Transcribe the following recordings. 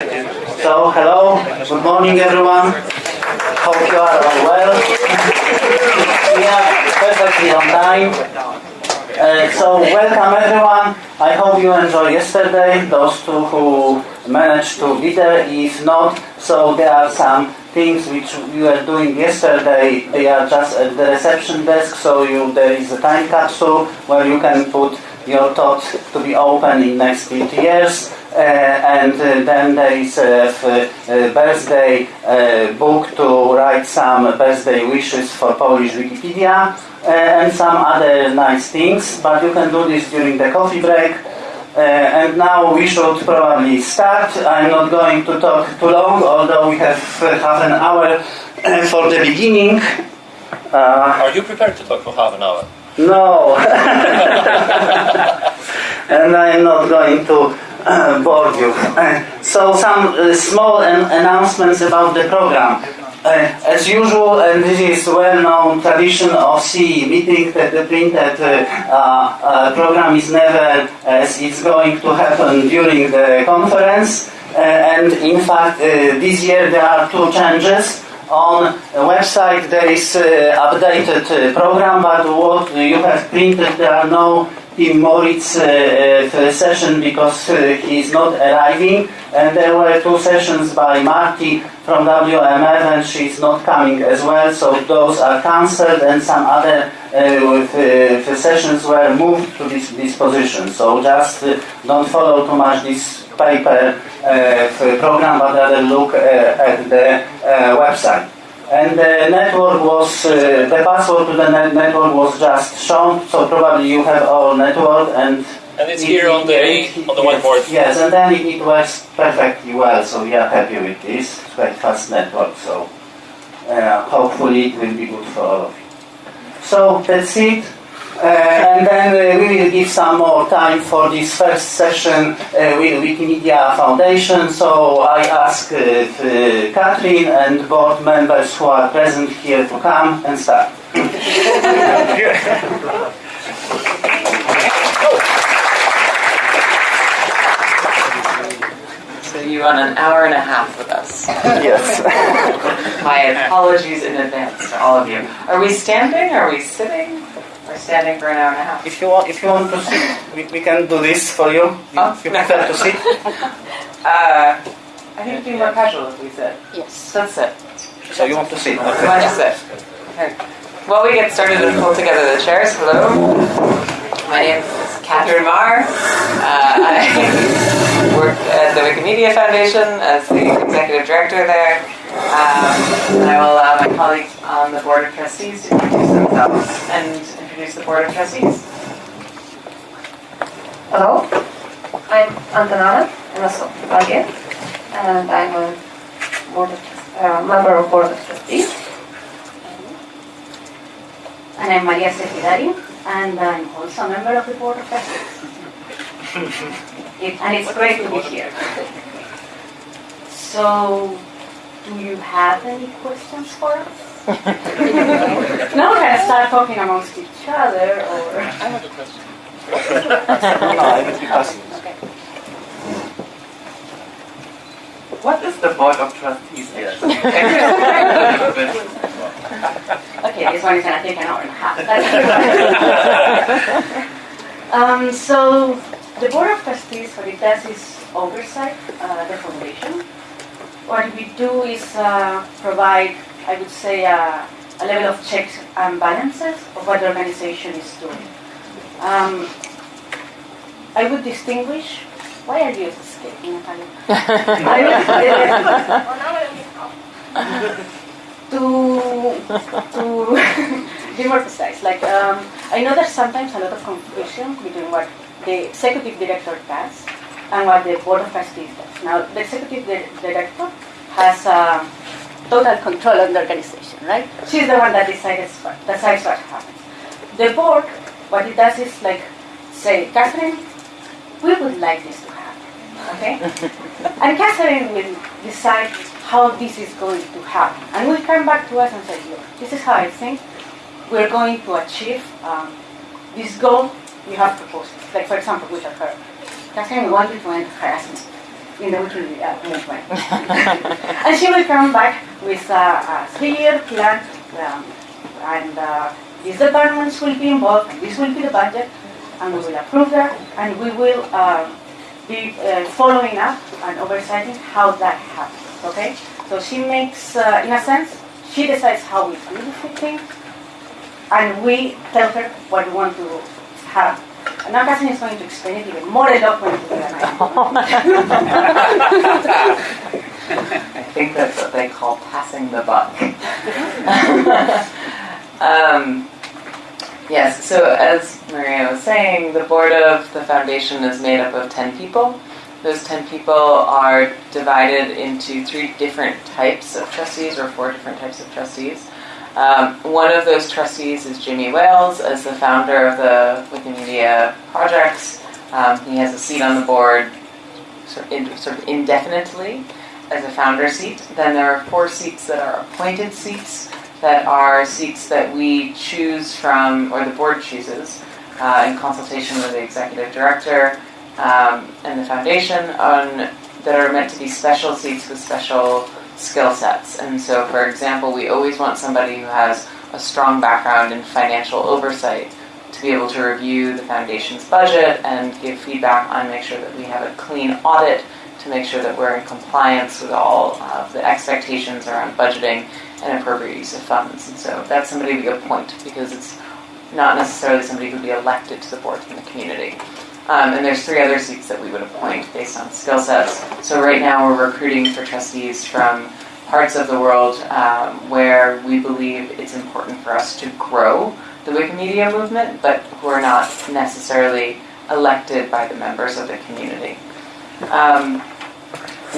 So, hello, good morning everyone. Hope you are all well. we are perfectly on time. Uh, so, welcome everyone. I hope you enjoyed yesterday, those two who managed to be there. If not, so there are some things which you were doing yesterday. They are just at the reception desk, so you, there is a time capsule where you can put your thoughts to be open in next 50 years. Uh, and uh, then there is a, a birthday uh, book to write some birthday wishes for Polish Wikipedia and some other nice things, but you can do this during the coffee break. Uh, and now we should probably start. I'm not going to talk too long, although we have uh, half an hour uh, for the beginning. Are you prepared to talk for half an hour? No. and I'm not going to uh, bore you. Uh, so some uh, small an announcements about the program. Uh, as usual, and this is well-known tradition of CE meeting, that the printed uh, program is never as it's going to happen during the conference. and in fact, this year there are two changes on the website there is uh, updated uh, program, but what you have printed, there are no Tim Moritz uh, session because he is not arriving, and there were two sessions by Marty from WMF, and she is not coming as well, so those are cancelled, and some other sessions were moved to this, this position. So just don't follow too much this paper program, but rather look at the website and the network was, uh, the password to the net network was just shown, so probably you have our network and and it's it, here on the it, on the whiteboard. Yes, and then it, it, works perfectly well, so we are happy with this. It's quite fast network, so uh, hopefully it will be good for all of you. So that's it. Uh, and then uh, we will give some more time for this first session uh, with Wikimedia Foundation. So I ask Katherine and board members who are present here to come and start. So you run an hour and a half with us. yes. My apologies in advance to all of you. Are we standing? Are we sitting? We're standing for an hour and a half. If you want, if you want to sit, we, we can do this for you. Oh, if you prefer to sit. Uh, I think it'd be more casual if we sit. Yes. Let's. So you want to sit? Okay. want to sit. Okay. Well, we get started and pull together the chairs. Hello. My name is Katherine Maher. Uh, I work at the Wikimedia Foundation as the executive director there. Um, and I will allow my colleagues on the board of trustees to introduce themselves and introduce the Board of Trustees. Hello, I'm Emerson Valle, and I'm a board of, uh, member of Board of Trustees. And I'm Maria Sefidari, and I'm also a member of the Board of Trustees. it, and it's great to be here. So, do you have any questions for us? now we're going to start talking amongst each other, or... I have a question. no, I will be passing. Okay. What is the Board of Trustees here? okay, this one is going to take an hour and a half. um, so, the Board of Trustees, what it does is oversight uh, the foundation. What we do is uh, provide I would say, a, a level of checks and balances of what the organization is doing. Um, I would distinguish. Why are you escaping, Natalia? I would. To to be more precise, like um, I know there's sometimes a lot of confusion between what the executive director does and what the board of trustees does. Now, the executive director has. Uh, total control of the organization, right? She's the one that decides what, decides what happens. The board, what it does is like say, Katherine, we would like this to happen, okay? and Katherine will decide how this is going to happen. And will come back to us and say, look, this is how I think we're going to achieve um, this goal you have proposed. Like, for example, with her. Katherine, we want you to end harassment. In the Wikimedia movement. and she will come back with a, a three-year plan, um, and uh, these departments will be involved, this will be the budget, and we will approve that, and we will um, be uh, following up and oversighting how that happens, okay? So she makes, uh, in a sense, she decides how we do the thing, and we tell her what we want to have. And now Katherine is going to explain it even more eloquently than I I think that's what they call passing the buck. um, yes, so as Maria was saying, the board of the foundation is made up of 10 people. Those 10 people are divided into three different types of trustees or four different types of trustees. Um, one of those trustees is Jimmy Wales, as the founder of the Wikimedia projects. Um, he has a seat on the board sort of, sort of indefinitely as a founder seat. Then there are four seats that are appointed seats, that are seats that we choose from, or the board chooses, uh, in consultation with the executive director um, and the foundation, on, that are meant to be special seats with special skill sets. And so, for example, we always want somebody who has a strong background in financial oversight to be able to review the foundation's budget and give feedback on make sure that we have a clean audit to make sure that we're in compliance with all of the expectations around budgeting and appropriate use of funds. And so that's somebody we appoint because it's not necessarily somebody who'd be elected to the board from the community. Um, and there's three other seats that we would appoint based on skill sets. So right now we're recruiting for trustees from parts of the world um, where we believe it's important for us to grow the Wikimedia movement, but who are not necessarily elected by the members of the community. Um,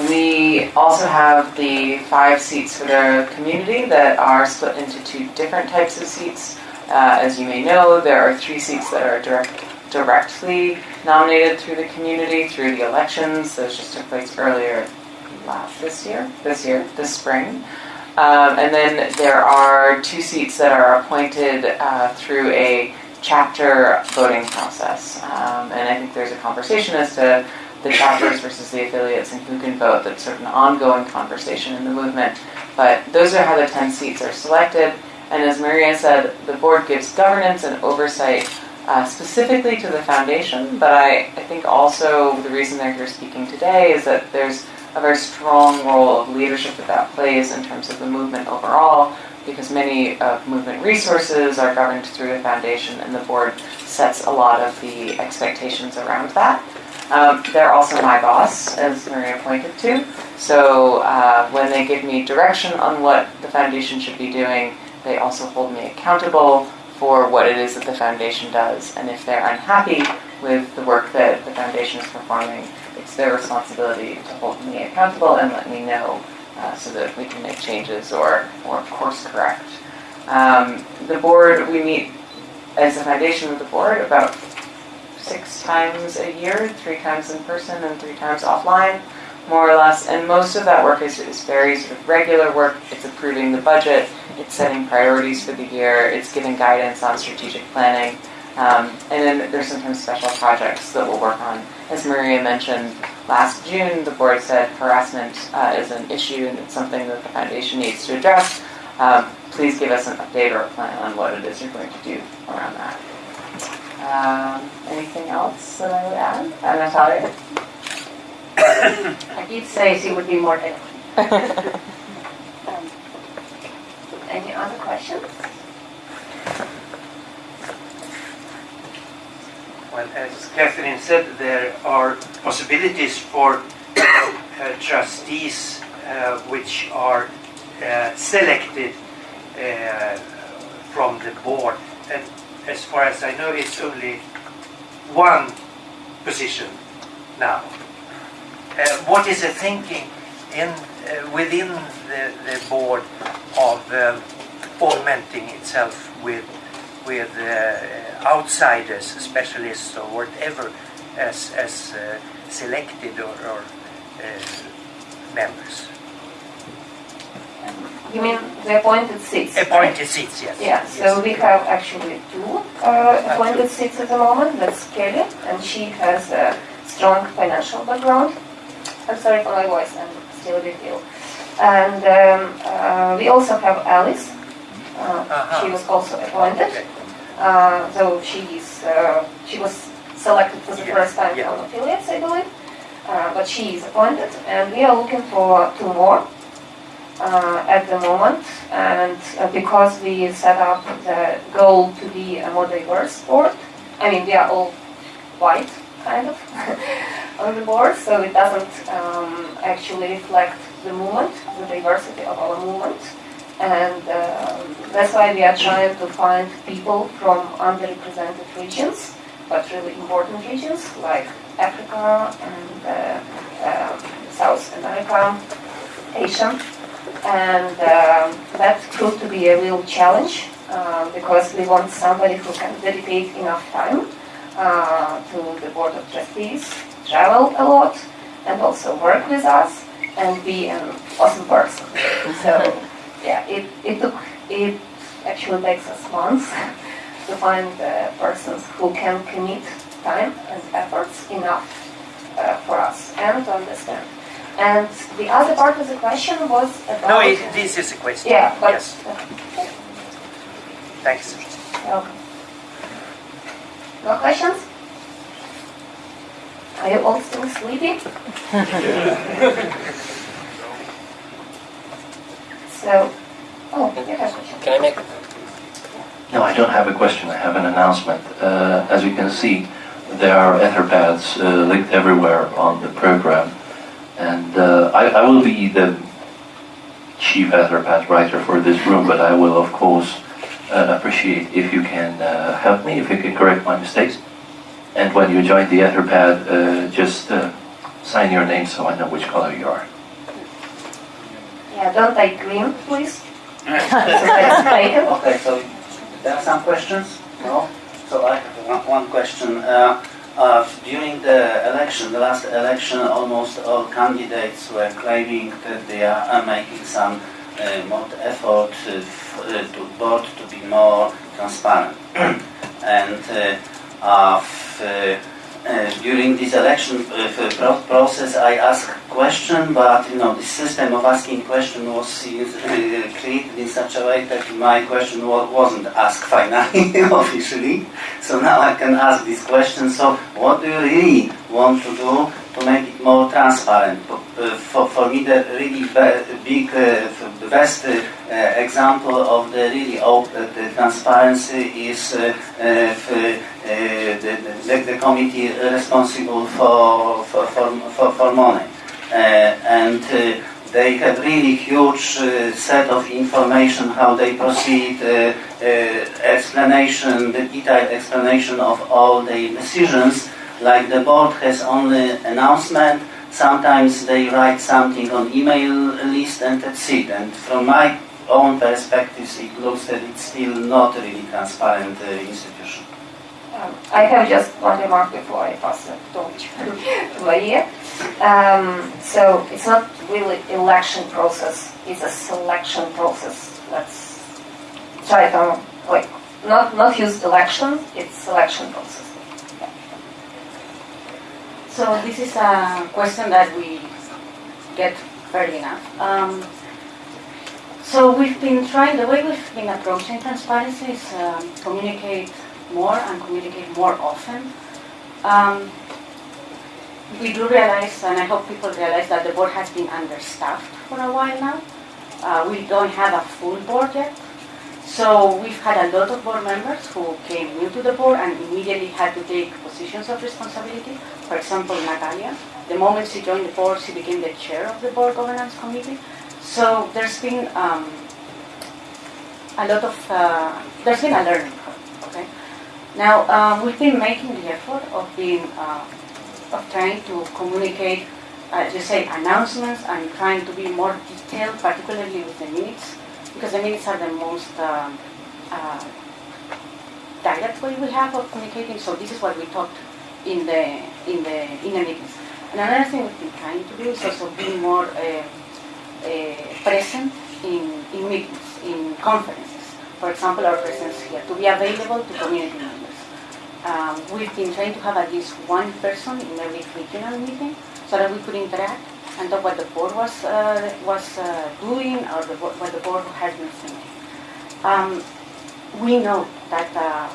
we also have the five seats for the community that are split into two different types of seats. Uh, as you may know, there are three seats that are direct, directly nominated through the community through the elections. Those just took place earlier last this year, this year, this spring. Um, and then there are two seats that are appointed uh, through a chapter voting process. Um, and I think there's a conversation as to the chapters versus the affiliates and who can vote. That's sort of an ongoing conversation in the movement. But those are how the 10 seats are selected. And as Maria said, the board gives governance and oversight uh, specifically to the foundation, but I, I think also the reason they're here speaking today is that there's a very strong role of leadership that that plays in terms of the movement overall, because many of movement resources are governed through the foundation, and the board sets a lot of the expectations around that. Um, they're also my boss, as Maria pointed to. So uh, when they give me direction on what the foundation should be doing, they also hold me accountable for what it is that the foundation does. And if they're unhappy with the work that the foundation is performing, it's their responsibility to hold me accountable and let me know uh, so that we can make changes or, or course correct. Um, the board, we meet as a foundation with the board about six times a year, three times in person and three times offline, more or less. And most of that work is, is very sort of regular work. It's approving the budget, it's setting priorities for the year, it's giving guidance on strategic planning. Um, and then there's sometimes special projects that we'll work on. As Maria mentioned, last June the board said harassment uh, is an issue and it's something that the foundation needs to address. Um, please give us an update or a plan on what it is you're going to do around that. Um, anything else that I would add? Uh, Natalia? I did say she would be more eloquent. Um, Any other questions? Well, as Katherine said, there are possibilities for uh, trustees uh, which are uh, selected uh, from the board. And as far as I know, it's only one position now. Uh, what is the thinking in uh, within the, the board of um, augmenting itself with with uh, outsiders, specialists, or whatever, as as uh, selected or, or uh, members? You mean the appointed seats? right? Appointed seats, yes. Yeah, so we have actually two uh, appointed seats at the moment. That's Kelly, and she has a strong financial background. I'm sorry for my voice, I'm still a bit ill. And um, uh, we also have Alice. Uh, Uh-huh. She was also appointed. Uh, so she's uh, she was selected for the Yeah, first time yeah. from affiliates, I believe. Uh, but she is appointed, and we are looking for two more uh, at the moment. And uh, because we set up the goal to be a more diverse board, I mean we are all white, kind of, on the board, so it doesn't um, actually reflect the movement, the diversity of our movement. And um, that's why we are trying to find people from underrepresented regions, but really important regions like Africa and uh, um, South America, Asia. And um, that proved to be a real challenge uh, because we want somebody who can dedicate enough time uh, to the board of trustees, travel a lot, and also work with us and be an awesome person. So yeah, it, it took it actually takes us months to find the persons who can commit time and efforts enough uh, for us and to understand. And the other part of the question was about No, it, this is a question. yeah, but Yes, thanks. Okay. No questions? Are you all still sleepy? so, oh, you have a question. Can I make No, I don't have a question, I have an announcement. Uh, As you can see, there are Etherpads uh, linked everywhere on the program. And uh, I I will be the chief Etherpad writer for this room, but I will of course appreciate if you can uh, help me, if you can correct my mistakes. And when you join the Etherpad, uh, just uh, sign your name so I know which color you are. Yeah, don't take green, please. so. Okay, so there are some questions? No? So I have one, one question. Uh, uh, during the election, the last election, almost all candidates were claiming that they are uh, making some more effort uh, uh, to board to be more transparent. and uh, uh, uh, uh, during this election uh, pro- process, I asked question, but you know the system of asking question was uh, created in such a way that my question wa- wasn't asked finally officially. So now I can ask this question. So what do you really want to do to make it more transparent? Uh, for, for me, the really big, uh, best uh, example of the really open the transparency is the, the, the committee responsible for, for, for, for, money. And they have really huge uh, set of information how they proceed, uh, uh, explanation, the detailed explanation of all the decisions. Like the board has only announcement. Sometimes they write something on email list and that's it. And from my own perspective, it looks that it's still not really transparent uh, institution. Um, I have just one remark before I pass the torch to Maria. Um, so it's not really election process; it's a selection process. Let's try to like not not use election; it's selection process. So this is a question that we get fairly enough. Um, so we've been trying, the way we've been approaching transparency is um, communicate more and communicate more often. Um, we do realize, and I hope people realize, that the board has been understaffed for a while now. Uh, we don't have a full board yet. So we've had a lot of board members who came new to the board and immediately had to take positions of responsibility. For example, Natalia, the moment she joined the board, she became the chair of the board governance committee. So there's been um, a lot of, uh, there's been a learning curve, okay? Now, um, we've been making the effort of being, uh, of trying to communicate, uh, you say, announcements and trying to be more detailed, particularly with the minutes, because the minutes are the most um, uh, direct way we have of communicating. So this is what we talked in the in the in the meetings. And another thing we've been trying to do is also be more uh, uh, present in, in meetings, in conferences. For example, our presence here to be available to community members. Um, we've been trying to have at least one person in every regional meeting so that we could interact and talk what the board was uh, was uh, doing or the, what the board has been thinking. Um, we know that uh,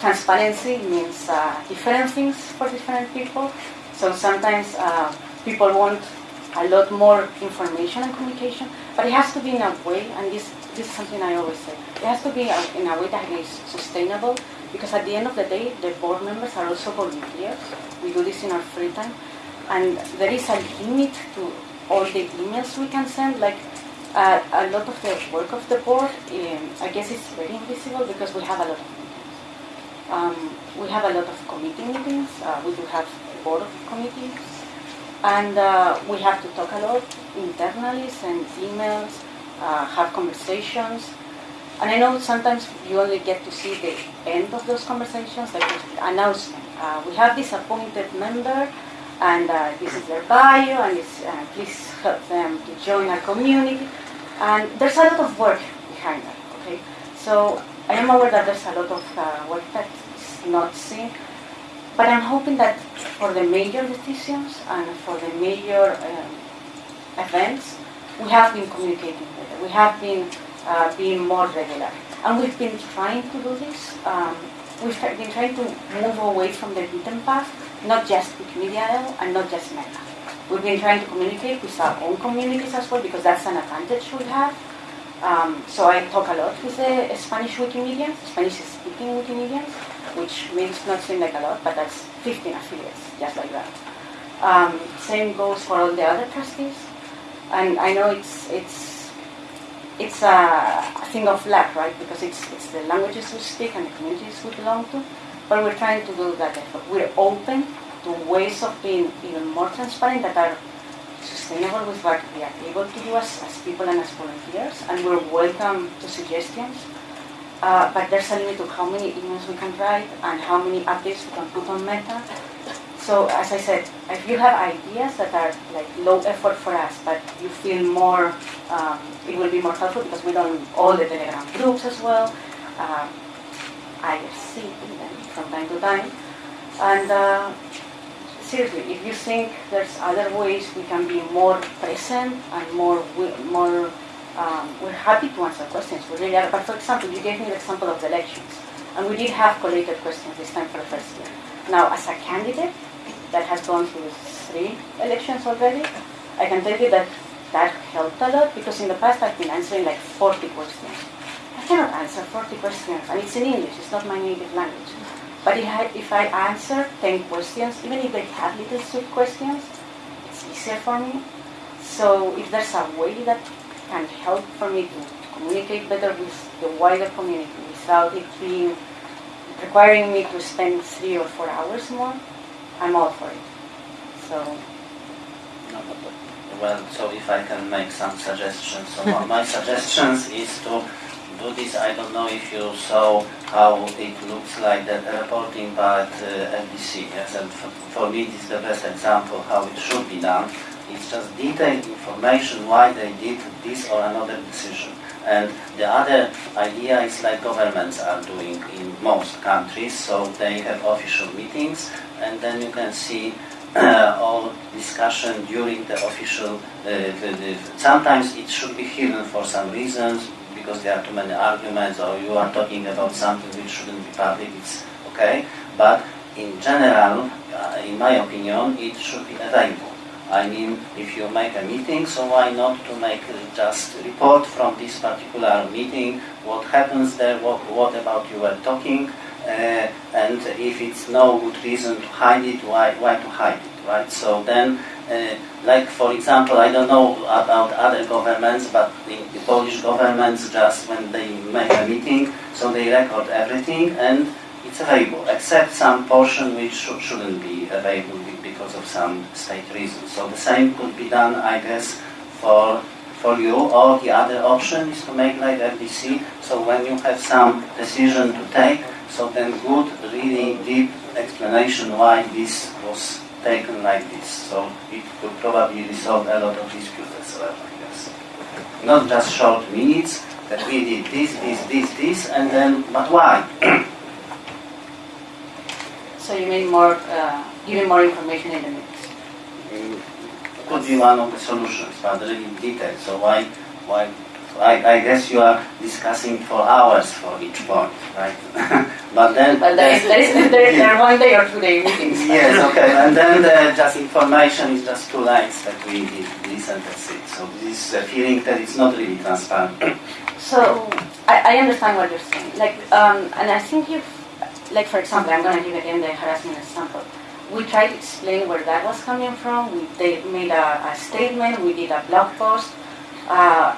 transparency means uh, different things for different people. So sometimes uh, people want a lot more information and communication, but it has to be in a way, and this, this is something I always say, it has to be in a way that is sustainable, because at the end of the day, the board members are also volunteers. We do this in our free time, and there is a limit to all the emails we can send, like uh, a lot of the work of the board, um, I guess it's very invisible because we have a lot of meetings. Um, we have a lot of committee meetings, uh, we do have board of committees, and uh, we have to talk a lot internally, send emails, uh, have conversations. And I know sometimes you only get to see the end of those conversations, like announcement. Uh, we have this appointed member, and uh, this is their bio, and uh, please help them to join our community. And there's a lot of work behind that, okay? So I am aware that there's a lot of uh, work that is not seen, but I'm hoping that for the major decisions and for the major um, events, we have been communicating better. We have been uh, being more regular. And we've been trying to do this. Um, we've been trying to move away from the beaten path, not just Wikimedia and not just Meta. We've been trying to communicate with our own communities as well because that's an advantage we have. Um, so I talk a lot with the Spanish Wikimedians, Spanish-speaking Wikimedians, which means not seem like a lot, but that's 15 affiliates, just like that. Um, same goes for all the other trustees, and I know it's it's it's a, a thing of luck, right? Because it's it's the languages we speak and the communities we belong to, but we're trying to do that. We're open to ways of being even more transparent that are sustainable with what we are able to do as, as people and as volunteers, and we're welcome to suggestions. Uh, but there's a limit to how many emails we can write and how many updates we can put on Meta. So as I said, if you have ideas that are like low effort for us, but you feel more, um, it will be more helpful because we don't all the Telegram groups as well. Um, IRC even from time to time, and. Uh, seriously, if you think there's other ways we can be more present and more, more, um, we're happy to answer questions. We really are. But for example, you gave me the example of the elections, and we did have collated questions this time for the first year. Now, as a candidate that has gone through three elections already, I can tell you that that helped a lot because in the past I've been answering like 40 questions. I cannot answer 40 questions, and it's in English. It's not my native language. But if I, if I answer 10 questions, even if they have little sub questions, it's easier for me. So if there's a way that can help for me to communicate better with the wider community without it being requiring me to spend three or four hours more, I'm all for it. So Well, so if I can make some suggestions, so my suggestions is to do this, I don't know if you saw how it looks like that reporting by uh, FDC, yes, and for me this is the best example how it should be done. It's just detailed information why they did this or another decision. And the other idea is like governments are doing in most countries, so they have official meetings, and then you can see uh, all discussion during the official. Uh, sometimes it should be hidden for some reasons because there are too many arguments, or you are talking about something which shouldn't be public. It's okay, but in general, uh, in my opinion, it should be available. I mean, if you make a meeting, so why not to make just report from this particular meeting, what happens there, what, what about you were talking, uh, and if it's no good reason to hide it, why, why to hide it, right? So then, uh, like for example, I don't know about other governments, but in the Polish governments, just when they make a meeting, so they record everything and it's available, except some portion which should, shouldn't be available because of some state reasons. So the same could be done, I guess, for for you, or the other option is to make like FDC. So when you have some decision to take, so then good, really deep explanation why this was taken like this. So it could probably resolve a lot of disputes as well, I guess. Not just short minutes that we did this, this, this, this, and then, but why? So you mean more, uh, giving more information in the minutes? Mm, could be one of the solutions, but really detailed. So why, why? I, I guess you are discussing for hours for each point, right? but then. Well, there is, there is there, there are one day or two day meetings. Yes, okay, and then the just information is just two lines that we did listen that's it. So this feeling that it's not really transparent. So I, I understand what you're saying. Like, um, and I think you've, like for example, I'm going to give again the harassment example. We tried to explain where that was coming from. We they made a, a statement. We did a blog post. Uh,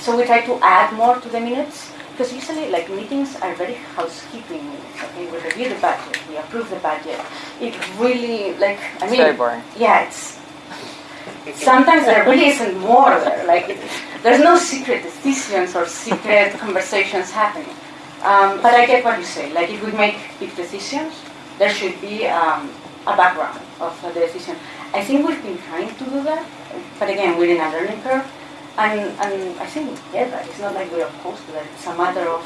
so we tried to add more to the minutes because usually like meetings are very housekeeping meetings. Okay, we review the budget, we approve the budget. It really like I It's mean, very boring. yeah, it's sometimes there really isn't more there. Like it, there's no secret decisions or secret conversations happening. Um, but I get what you say. Like if we make big decisions, there should be um, a background of the decision. I think we've been trying to do that, but again, we're in a learning curve. And, and I think get that. It's not like we're opposed to that. It's a matter of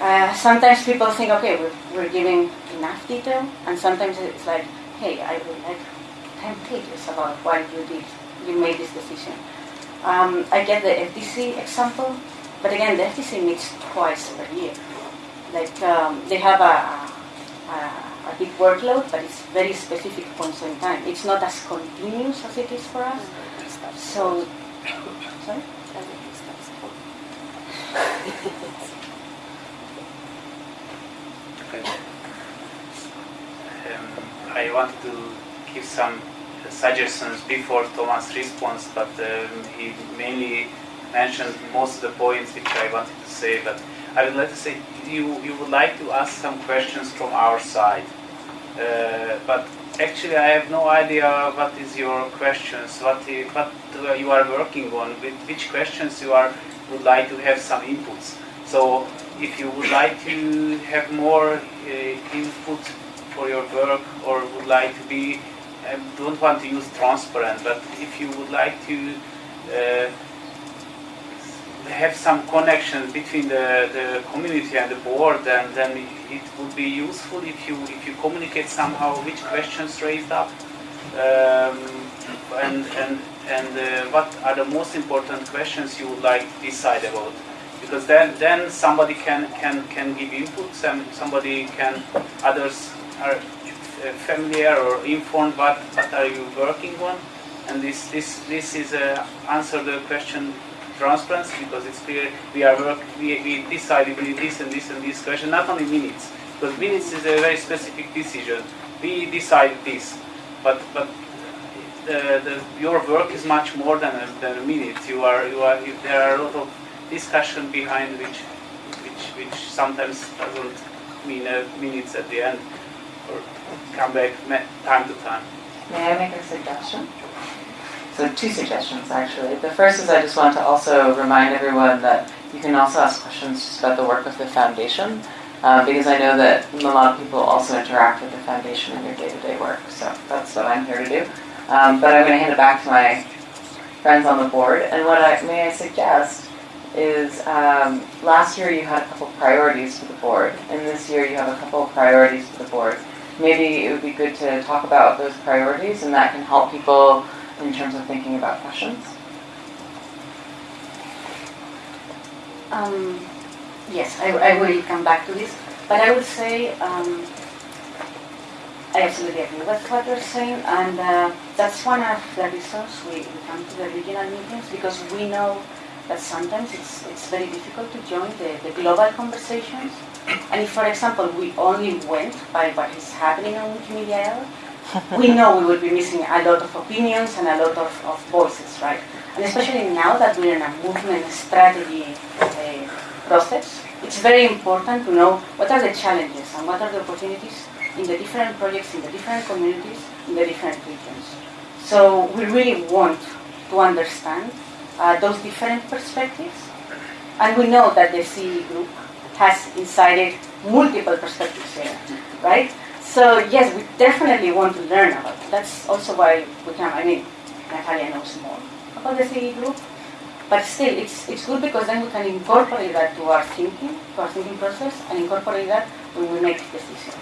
uh, sometimes people think, okay, we're, we're giving enough detail, and sometimes it's like, hey, I would like 10 pages about why you did, you made this decision. Um, I get the FDC example, but again, the FDC meets twice per year. Like um, they have a, a, a big workload, but it's very specific points in time. It's not as continuous as it is for us. So, sorry? Um, I want to give some suggestions before Thomas responds, but um, he mainly mentioned most of the points which I wanted to say. But I would like to say you you would like to ask some questions from our side, uh, but actually I have no idea what is your questions, what what uh, you are working on, with which questions you are would like to have some inputs. So if you would like to have more uh, input for your work or would like to be, I don't want to use transparent, but if you would like to uh, have some connection between the, the community and the board, and then it would be useful if you if you communicate somehow which questions raised up. Um, and and and uh, what are the most important questions you would like to decide about? Because then then somebody can can can give inputs and somebody can others are familiar or informed what what are you working on? And this this this is uh, answer the question transparency because it's clear we are work we, we decided we this and this and this question not only minutes because minutes is a very specific decision we decided this but but the, the, your work is much more than a, than a minute. You are, you are, you, there are a lot of discussion behind which, which, which sometimes doesn't mean minutes at the end or come back time to time. May I make a suggestion? So two suggestions actually. The first is I just want to also remind everyone that you can also ask questions just about the work of the foundation, um, because I know that a lot of people also interact with the foundation in their day-to-day work. So that's what I'm here to do. Um, but I'm going to hand it back to my friends on the board. And what I may I suggest is um, last year you had a couple priorities for the board, and this year you have a couple priorities for the board maybe it would be good to talk about those priorities and that can help people in terms of thinking about fashions? Um, yes, I, I will come back to this, but I would say um, I absolutely agree with what you're saying, and uh, that's one of the reasons we, we come to the regional meetings because we know that sometimes it's, it's very difficult to join the, the global conversations. And if, for example, we only went by what is happening on Wikimedia we know we will be missing a lot of opinions and a lot of, of voices, right? And especially now that we're in a movement strategy uh, process, it's very important to know what are the challenges and what are the opportunities in the different projects, in the different communities, in the different regions. So we really want to understand uh, those different perspectives. And we know that the CE group has incited multiple perspectives here, right? So yes, we definitely want to learn about it. That's also why we can, I mean, Natalia knows more about the CE group, but still, it's it's good because then we can incorporate that to our thinking, to our thinking process, and incorporate that when we make decisions.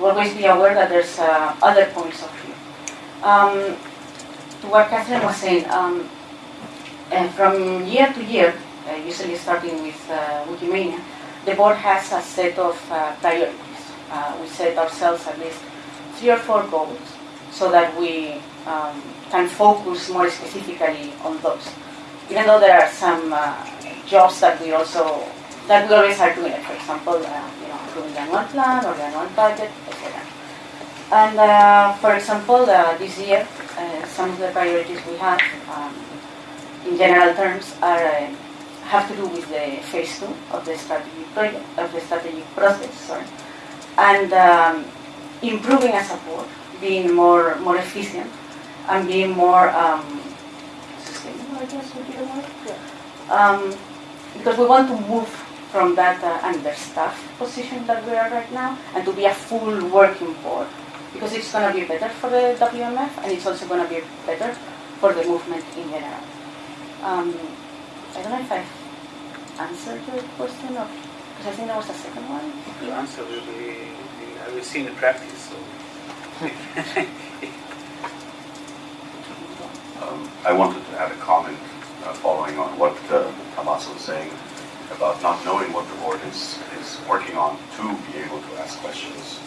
We always be aware that there's uh, other points of view. Um, to what Katherine was saying, um, and from year to year, uh, usually starting with uh, Wikimania, the board has a set of uh, priorities. Uh, we set ourselves at least three or four goals so that we um, can focus more specifically on those. Even though there are some uh, jobs that we also that we always are doing. For example, uh, you know, doing the annual plan or the annual budget, etc. And uh, for example, uh, this year, uh, some of the priorities we have, um, in general terms, are uh, have to do with the phase two of the strategic project of the strategic process, sorry, and um, improving as a being more more efficient, and being more um, sustainable. Um, because we want to move from that uh, understaffed position that we are right now and to be a full working board because it's going to be better for the WMF and it's also going to be better for the movement in general. Um, I don't know if I've answered your question or because I think there was a second one. Your answer will be, I will see in the practice. So. Um, I wanted to add a comment uh, following on what uh, Tommaso was saying about not knowing what the board is, is working on to be able to ask questions.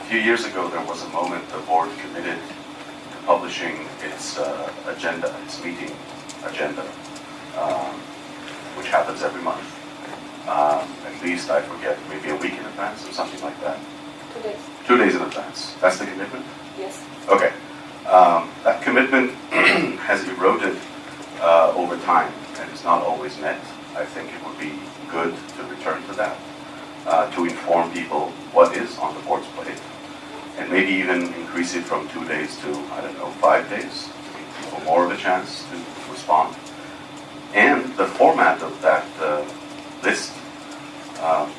A few years ago, there was a moment the board committed to publishing its uh, agenda, its meeting agenda, um, which happens every month. Um, at least, I forget, maybe a week in advance or something like that. Two days. Two days in advance. That's the commitment? Yes. Okay. Um, that commitment has eroded uh, over time and is not always met. I think it would be good to return to that, uh, to inform people what is on the board's plate, and maybe even increase it from two days to, I don't know, five days, to give people more of a chance to respond. And the format of that uh, list um,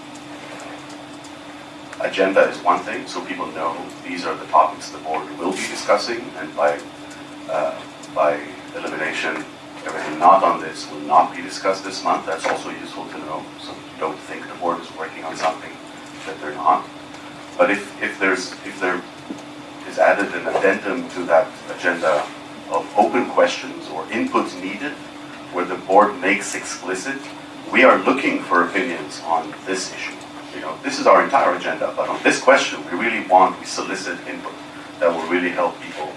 agenda is one thing, so people know these are the topics the board will be discussing, and by, uh, by elimination, everything not on this will not be discussed this month. That's also useful to know, so don't think the board is working on something that they're not. But if, if there's, if there is added an addendum to that agenda of open questions or inputs needed, where the board makes explicit, we are looking for opinions on this issue. You know, this is our entire agenda, but on this question, we really want, we solicit input that will really help people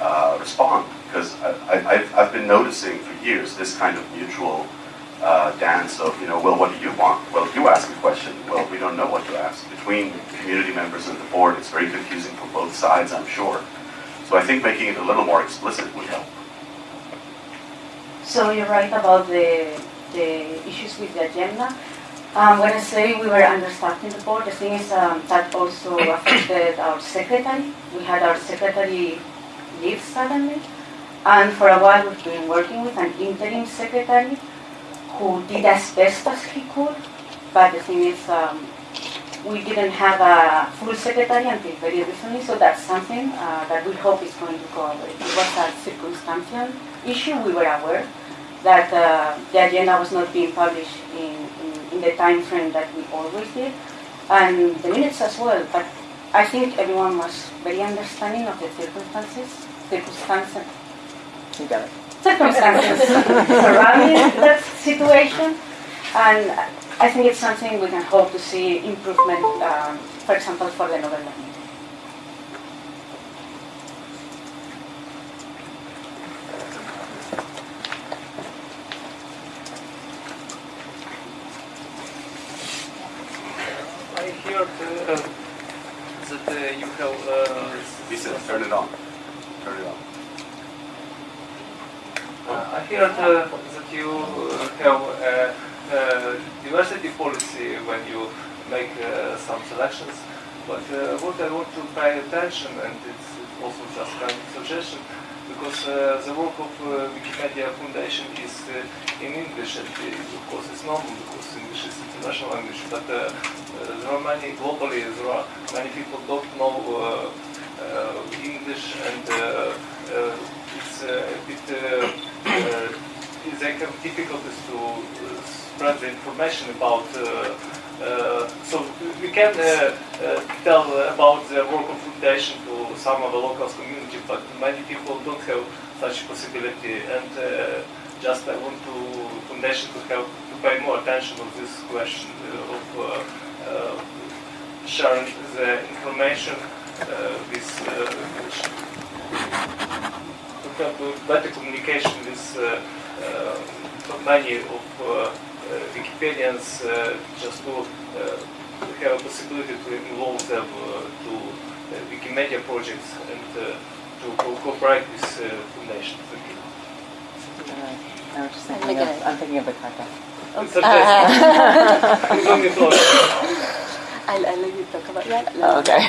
uh, respond. Because I, I've been noticing for years this kind of mutual uh, dance of, you know, well, what do you want? Well, you ask a question. Well, we don't know what to ask. Between community members and the board, it's very confusing for both sides, I'm sure. So I think making it a little more explicit would help. So you're right about the, the issues with the agenda. Um, when I say we were understaffed in the board, the thing is um, that also affected our secretary. We had our secretary leave suddenly. And for a while we've been working with an interim secretary who did as best as he could. But the thing is, um, we didn't have a full secretary until very recently, so that's something uh, that we hope is going to go away. It was a circumstantial issue. We were aware that uh, the agenda was not being published in, in, in the time frame that we always did, and the minutes as well. But I think everyone was very understanding of the circumstances, circumstances, You got it. circumstances surrounding that situation, and I think it's something we can hope to see improvement, um, for example, for the November meeting. I heard uh, that uh, you have. Uh, Listen, turn it on. Turn it on. Uh, I heard uh, that you uh, have a, a diversity policy when you make uh, some selections, but uh, what I want to and it's also just kind of suggestion, because uh, the work of uh, Wikimedia Foundation is uh, in English, and of course it's normal because English is international language, but uh, uh, there are many, globally, there are many people don't know uh, English, and it's a bit, they have difficulties to spread the information about so we can uh, uh, tell about the work of foundation to some of the local community, but many people don't have such possibility. And uh, just I want to foundation to have to pay more attention to this question uh, of uh, uh, sharing the information uh, with to have better communication with many of Э, Wikipedians э, just э, to have a possibility to involve them to Wikimedia projects and to co- cooperate with uh, foundation. Thank you. Uh, I'm just thinking of, I'm thinking of the carta. It's a test. Uh-huh. It's only thought. I'll, I'll let you talk about that. Oh, okay.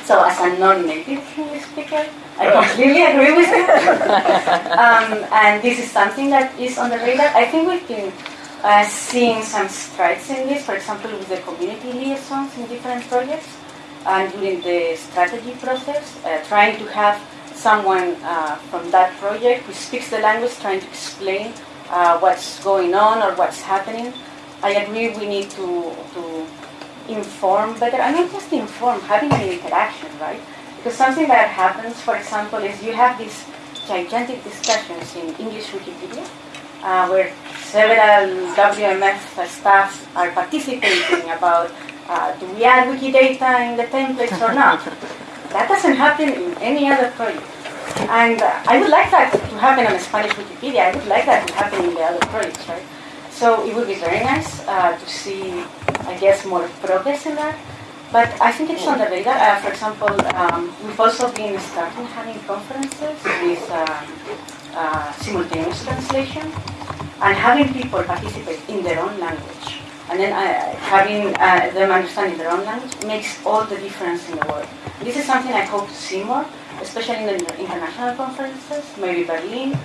So, as a non-native English speaker, I completely agree with you. um, and this is something that is on the radar. I think we've been uh, seeing some strides in this, for example, with the community liaisons in different projects, and during the strategy process, uh, trying to have someone uh, from that project who speaks the language trying to explain uh, what's going on or what's happening. I agree we need to, to inform better, I mean just inform, having an interaction, right? Because something that happens, for example, is you have these gigantic discussions in English Wikipedia, uh, where several WMF staff are participating about uh, do we add Wikidata in the templates or not? That doesn't happen in any other project. And uh, I would like that to happen on Spanish Wikipedia. I would like that to happen in the other projects, right? So it would be very nice uh, to see, I guess, more progress in that. But I think it's on the radar. Uh, for example, um, we've also been starting having conferences with um, uh, simultaneous translation and having people participate in their own language. And then uh, having uh, them understanding their own language makes all the difference in the world. This is something I hope to see more, especially in the international conferences, maybe Berlin,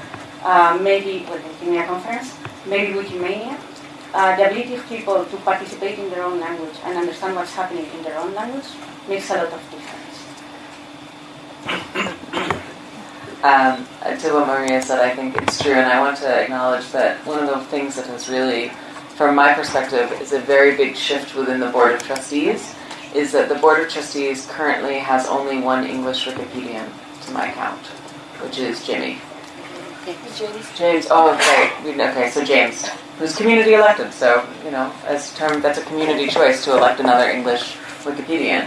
uh, maybe, well, the conference, maybe Wikimania. Uh, the ability of people to participate in their own language and understand what's happening in their own language makes a lot of difference. Um, to what Maria said, I think it's true, and I want to acknowledge that one of the things that has really, from my perspective, is a very big shift within the Board of Trustees is that the Board of Trustees currently has only one English Wikipedian to my count, which is Jimmy. James. James, oh, okay, okay, so James, who's community elected, so, you know, as term, that's a community choice to elect another English Wikipedian.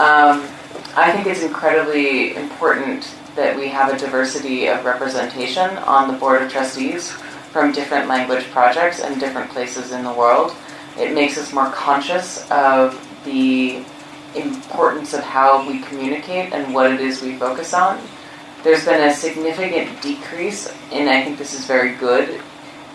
Um, I think it's incredibly important that we have a diversity of representation on the Board of Trustees from different language projects and different places in the world. It makes us more conscious of the importance of how we communicate and what it is we focus on. There's been a significant decrease, and I think this is very good,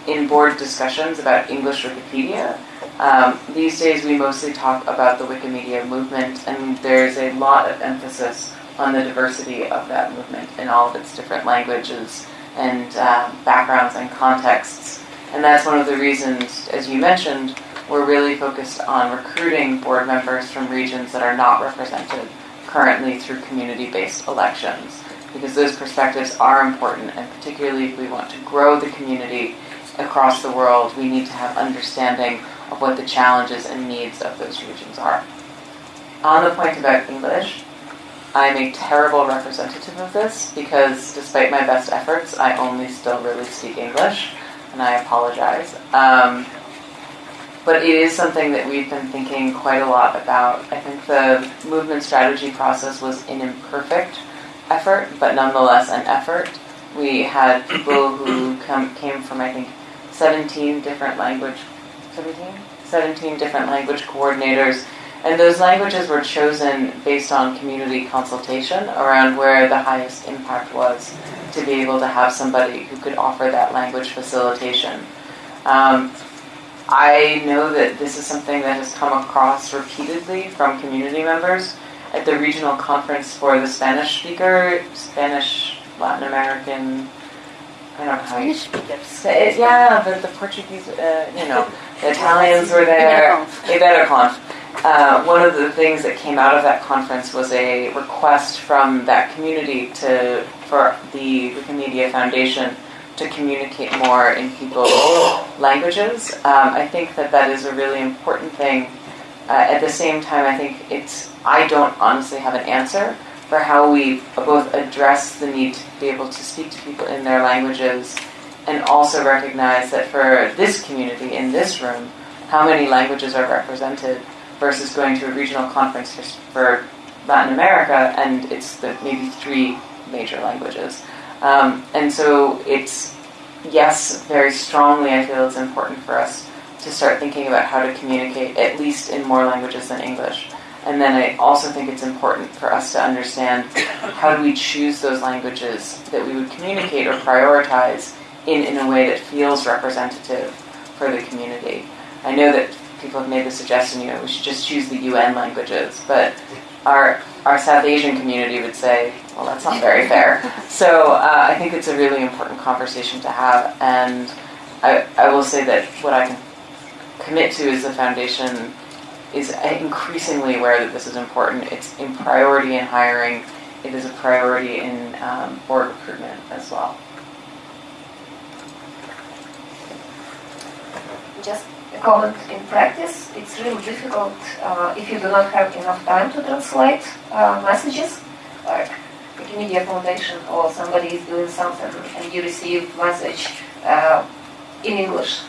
in board discussions about English Wikipedia. Um, these days, we mostly talk about the Wikimedia movement, and there's a lot of emphasis on the diversity of that movement in all of its different languages and um, backgrounds and contexts. And that's one of the reasons, as you mentioned, we're really focused on recruiting board members from regions that are not represented currently through community-based elections because those perspectives are important and particularly if we want to grow the community across the world we need to have understanding of what the challenges and needs of those regions are. On the point about English, I'm a terrible representative of this because despite my best efforts I only still really speak English and I apologize. Um, but it is something that we've been thinking quite a lot about. I think the movement strategy process was an imperfect effort, but nonetheless an effort. We had people who come, came from, I think, 17 different language, 17? 17 different language coordinators. And those languages were chosen based on community consultation around where the highest impact was to be able to have somebody who could offer that language facilitation. Um, I know that this is something that has come across repeatedly from community members at the regional conference for the Spanish speaker, Spanish, Latin American, I don't know how you speakers. Spa- Yeah, but the Portuguese, uh, you know, the Italians were there. Iberoconf. Uh, one of the things that came out of that conference was a request from that community to for the Wikimedia Foundation to communicate more in people's languages. Um, I think that that is a really important thing. Uh, at the same time, I think it's I don't honestly have an answer, for how we both address the need to be able to speak to people in their languages and also recognize that for this community in this room, how many languages are represented versus going to a regional conference for, for Latin America and it's the, maybe three major languages. Um, and so it's, yes, very strongly I feel it's important for us to start thinking about how to communicate, at least in more languages than English. And then I also think it's important for us to understand how do we choose those languages that we would communicate or prioritize in, in a way that feels representative for the community. I know that people have made the suggestion, you know, we should just choose the UN languages, but our our South Asian community would say, well, that's not very fair. So uh, I think it's a really important conversation to have, and I, I will say that what I can commit to is the foundation is increasingly aware that this is important. It's in priority in hiring. It is a priority in um, board recruitment as well. Just in practice, it's really difficult uh, if you do not have enough time to translate uh, messages, like Wikimedia Foundation or somebody is doing something and you receive message uh, in English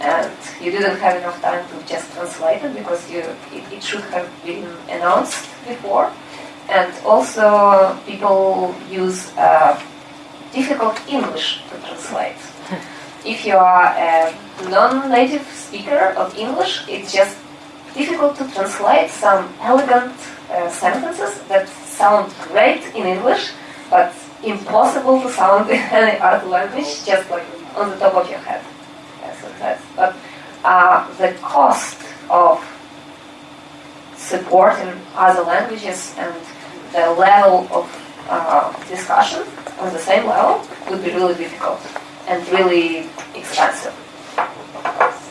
and you didn't have enough time to just translate it because you it, it should have been announced before. And also people use uh, difficult English to translate. if you are a non-native speaker of English, it's just difficult to translate some elegant uh, sentences that sound great in English, but impossible to sound in any other language, just like on the top of your head. But uh, the cost of supporting other languages and the level of uh, discussion on the same level would be really difficult and really expensive.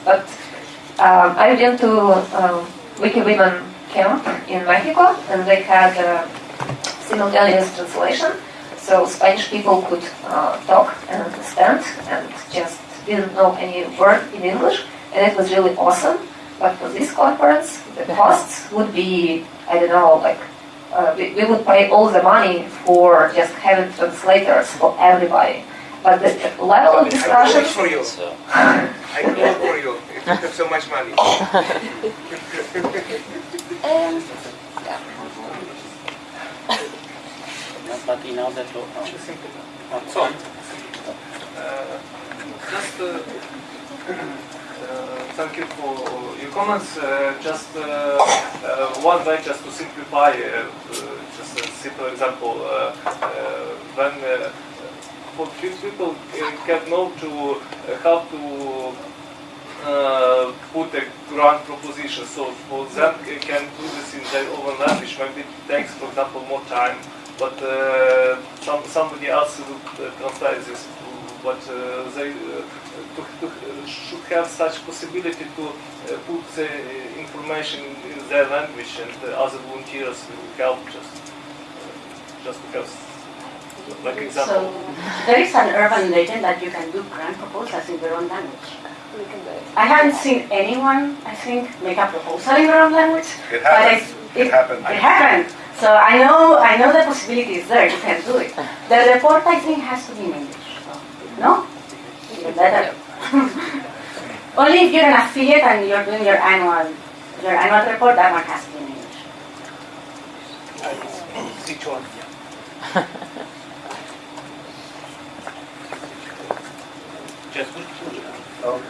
But um, I went to um, Wiki Women camp in Mexico and they had a simultaneous translation so Spanish people could uh, talk and understand and just didn't know any word in English, and it was really awesome. But for this conference, the costs would be, I don't know, like, uh, we, we, would pay all the money for just having translators for everybody. But the level of discussion... I work for you. I work for you. You have so much money. um, But in order to... So, uh, just uh, uh, thank you for your comments. Uh, just one way just to simplify, just a simple example. when for people can know to how to uh, put a grant proposition. So for them, they can do this in their own language. Maybe it takes, for example, more time, but uh, some, somebody else will translate this but uh, they to, to, should have such possibility to put the information in their language and other volunteers will help just just have like example. So there is an urban legend that you can do grant proposals in your own language. I haven't seen anyone, I think, make a proposal in their own language. It happened. It, it, happened. It happened. So I know, I know the possibility is there. You can do it. The report, I think, has to be in English. No? Even better. Only if you're an affiliate and you're doing your annual your annual report, that one has to be in English. Which one? oh,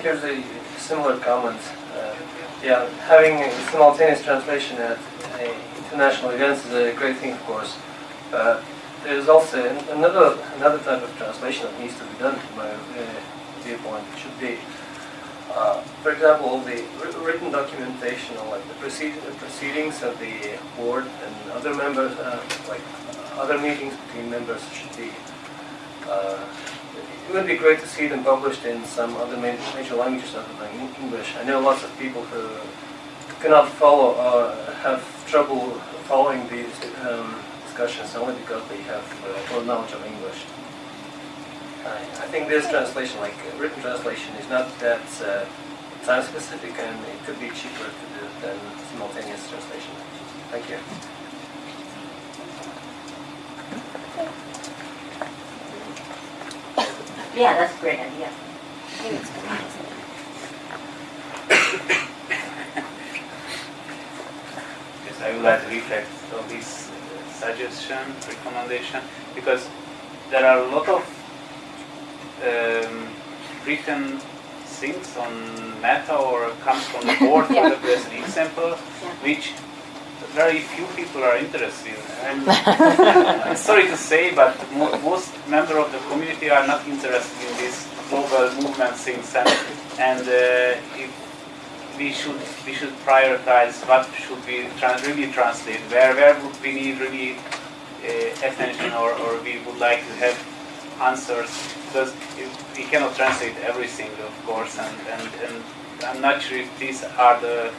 here's a similar comment. Uh, yeah, having simultaneous translation at international events is a great thing, of course. Uh, there's also another another type of translation that needs to be done from my uh, viewpoint. Should be, uh, for example, the written documentation on like the, proceed proceedings of the board and other members, uh, like other meetings between members, should be. Uh, it would be great to see them published in some other major languages other than English. I know lots of people who cannot follow or have trouble following these. Um, discussions only because they have uh, full knowledge of English. I, I think this translation, like uh, written translation, is not that uh, time specific and it could be cheaper to do than simultaneous translation. Thank you. Yeah, that's a great idea. Yes, I would like to reflect on this uh, suggestion, recommendation, because there are a lot of um, written things on Meta or comes from the board, for Yeah. example, as an example, which very few people are interested in. I'm, I'm sorry to say, but mo- most members of the community are not interested in these global movement things, and, and uh, if we should we should prioritize what should we tran really translate, where where would we need really uh, attention, or, or we would like to have answers, because we cannot translate everything, of course, and, and, and I'm not sure if these are the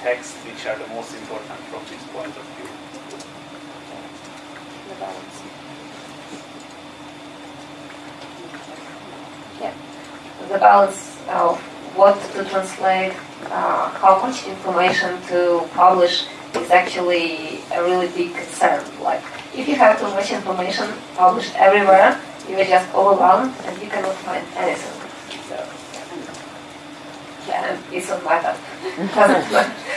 texts which are the most important from this point of view. the balance of what to translate, uh, how much information to publish is actually a really big concern. Like, if you have too much information published everywhere, you are just overwhelmed and you cannot find anything. So, yeah, and it's on my Doesn't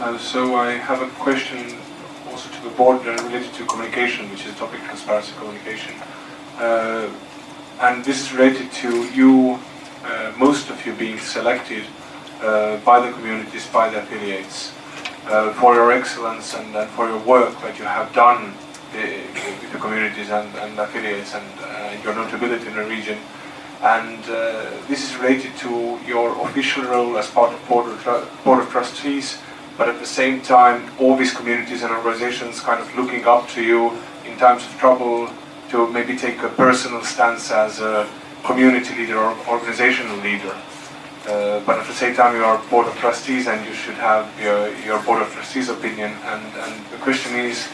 Uh, so I have a question also to the board uh, related to communication, which is a topic transparency communication. Uh, and this is related to you, uh, most of you being selected uh, by the communities, by the affiliates, uh, for your excellence and, and for your work that you have done uh, with the communities and, and affiliates and your notability in the region. And uh, this is related to your official role as part of Board of, board of Trustees, but at the same time, all these communities and organizations kind of looking up to you in times of trouble to maybe take a personal stance as a community leader or organizational leader. Uh, but at the same time, you are board of trustees and you should have your, your board of trustees opinion. And, and the question is,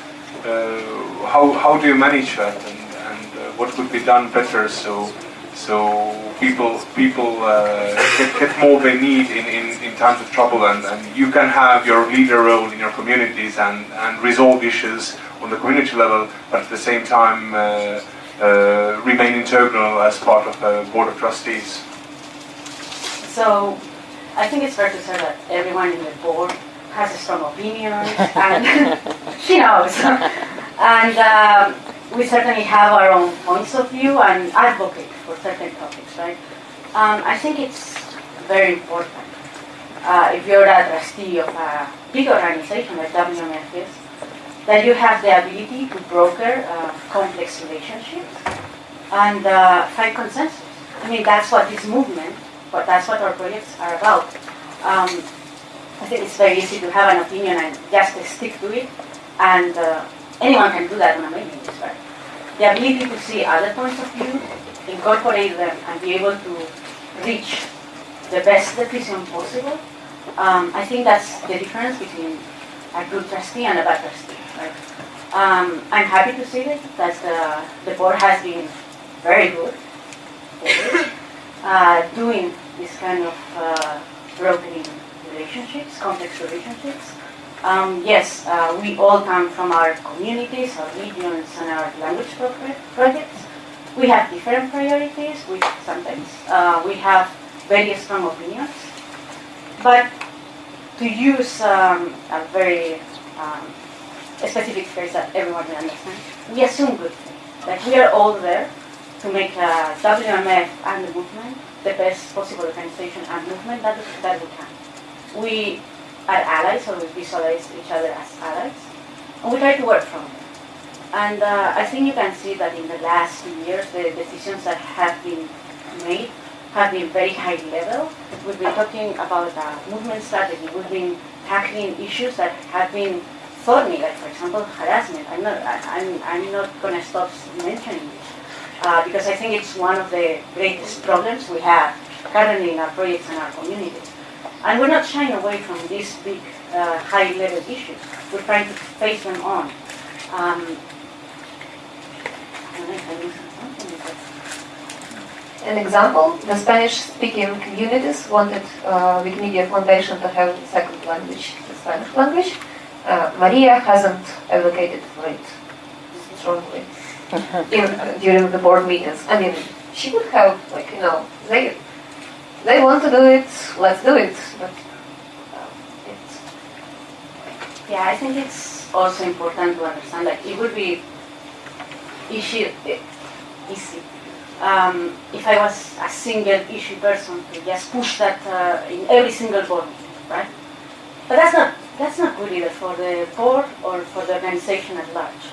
uh, how, how do you manage that and, and uh, what could be done better so so people people uh, get, get more they need in, in, in times of trouble and, and you can have your leader role in your communities and, and resolve issues on the community level but at the same time uh, uh, remain integral as part of a board of trustees. So I think it's fair to say that everyone in the board has a strong opinion, and she knows. and um, we certainly have our own points of view and advocate for certain topics, right? Um, I think it's very important. Uh, if you're a trustee of a big organization like WMF is, that you have the ability to broker uh, complex relationships and uh, find consensus. I mean, that's what this movement, but that's what our projects are about. Um, I think it's very easy to have an opinion and just stick to it, and uh, anyone can do that on a mailing list, right? The ability to see other points of view, incorporate them, and be able to reach the best decision possible. Um, I think that's the difference between a good trustee and a bad trustee. Right? Um, I'm happy to see that, that the, the board has been very good uh, doing this kind of uh, brokering relationships, complex relationships. Um, yes, uh, we all come from our communities, our regions, and our language pro- projects. We have different priorities, we sometimes. Uh, we have very strong opinions. But to use um, a very um, specific phrase that everyone will understand, we assume good things. Like we are all there to make uh, WMF and the movement the best possible organization and movement that, that we can. We are allies, or we visualize each other as allies, and we try to work from them. And uh, I think you can see that in the last few years, the decisions that have been made have been very high level. We've been talking about uh, movement strategy. We've been tackling issues that have been thorny, like for example harassment. I'm not, I'm, I'm not going to stop mentioning this uh, because I think it's one of the greatest problems we have currently in our projects and our communities. And we're not shying away from these big, uh, high-level issues. We're trying to face them on. Um, I don't know if I missed something, but- An example, the Spanish-speaking communities wanted uh, Wikimedia Foundation to have second language, the Spanish language. Uh, Maria hasn't advocated for it. strongly in, during the board meetings. I mean, she would have like you know they they want to do it, let's do it. But uh, Yeah, I think it's also important to understand that it would be issue, eh, easy um, if I was a single issue person to just push that uh, in every single board, right? But that's not that's not good either for the board or for the organization at large.